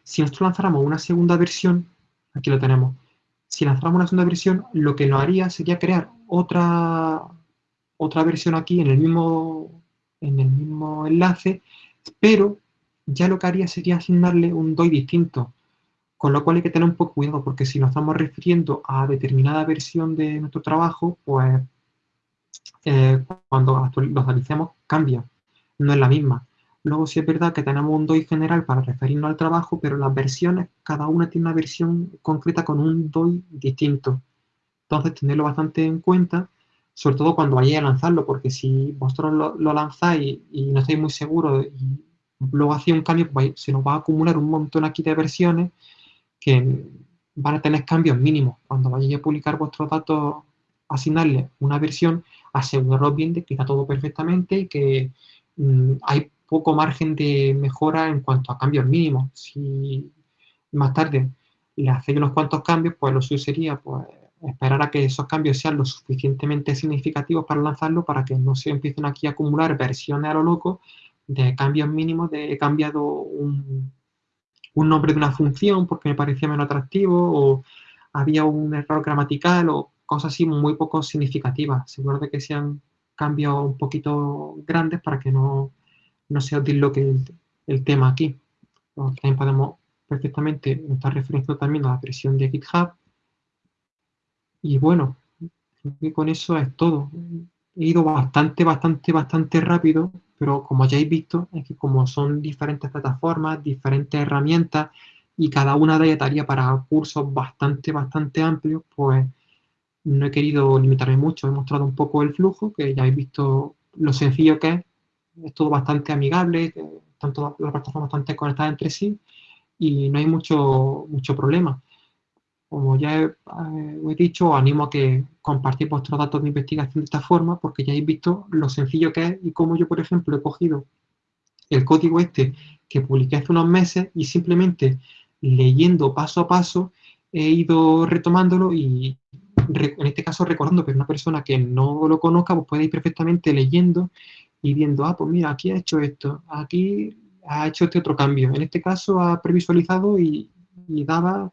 Speaker 3: Si nosotros lanzáramos una segunda versión, aquí lo tenemos, si lanzáramos una segunda versión, lo que lo haría sería crear otra, otra versión aquí en el mismo, en el mismo enlace, pero ya lo que haría sería asignarle un DOI distinto. Con lo cual hay que tener un poco cuidado, porque si nos estamos refiriendo a determinada versión de nuestro trabajo, pues eh, cuando actualicemos cambia, no es la misma. Luego sí es verdad que tenemos un DOI general para referirnos al trabajo, pero las versiones, cada una tiene una versión concreta con un DOI distinto. Entonces, tenerlo bastante en cuenta, sobre todo cuando vayáis a lanzarlo, porque si vosotros lo, lanzáis y, no estáis muy seguros y luego hacéis un cambio, pues se nos va a acumular un montón aquí de versiones que van a tener cambios mínimos. Cuando vayáis a publicar vuestros datos, asignarle una versión, aseguraros bien de que está todo perfectamente y que mm, hay poco margen de mejora en cuanto a cambios mínimos. Si más tarde le hacéis unos cuantos cambios, pues lo suyo sería pues, esperar a que esos cambios sean lo suficientemente significativos para lanzarlo, para que no se empiecen aquí a acumular versiones a lo loco de cambios mínimos, de he cambiado un, un nombre de una función porque me parecía menos atractivo o había un error gramatical o cosas así muy poco significativas. Seguro de que sean cambios un poquito grandes para que no, no se disloque el, el tema aquí. También podemos perfectamente estar referenciando también a la versión de GitHub. Y bueno, con eso es todo. He ido bastante, bastante, bastante rápido pero como ya habéis visto, es que como son diferentes plataformas, diferentes herramientas, y cada una de ellas daría para cursos bastante, bastante amplios, pues no he querido limitarme mucho. He mostrado un poco el flujo, que ya habéis visto lo sencillo que es. Es todo bastante amigable, están todas las plataformas bastante conectadas entre sí, y no hay mucho, mucho problema. Como ya he, eh, dicho, animo a que compartir vuestros datos de investigación de esta forma, porque ya habéis visto lo sencillo que es y cómo yo, por ejemplo, he cogido el código este que publiqué hace unos meses y simplemente leyendo paso a paso he ido retomándolo y en este caso recordando que una persona que no lo conozca pues puede ir perfectamente leyendo y viendo, ah, pues mira, aquí ha hecho esto, aquí ha hecho este otro cambio. En este caso ha previsualizado y, y daba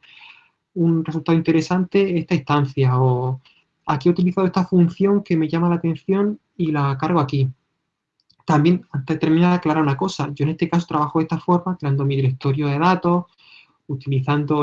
Speaker 3: un resultado interesante esta instancia o aquí he utilizado esta función que me llama la atención y la cargo aquí. También, antes de terminar, aclarar una cosa. Yo en este caso trabajo de esta forma, creando mi directorio de datos, utilizando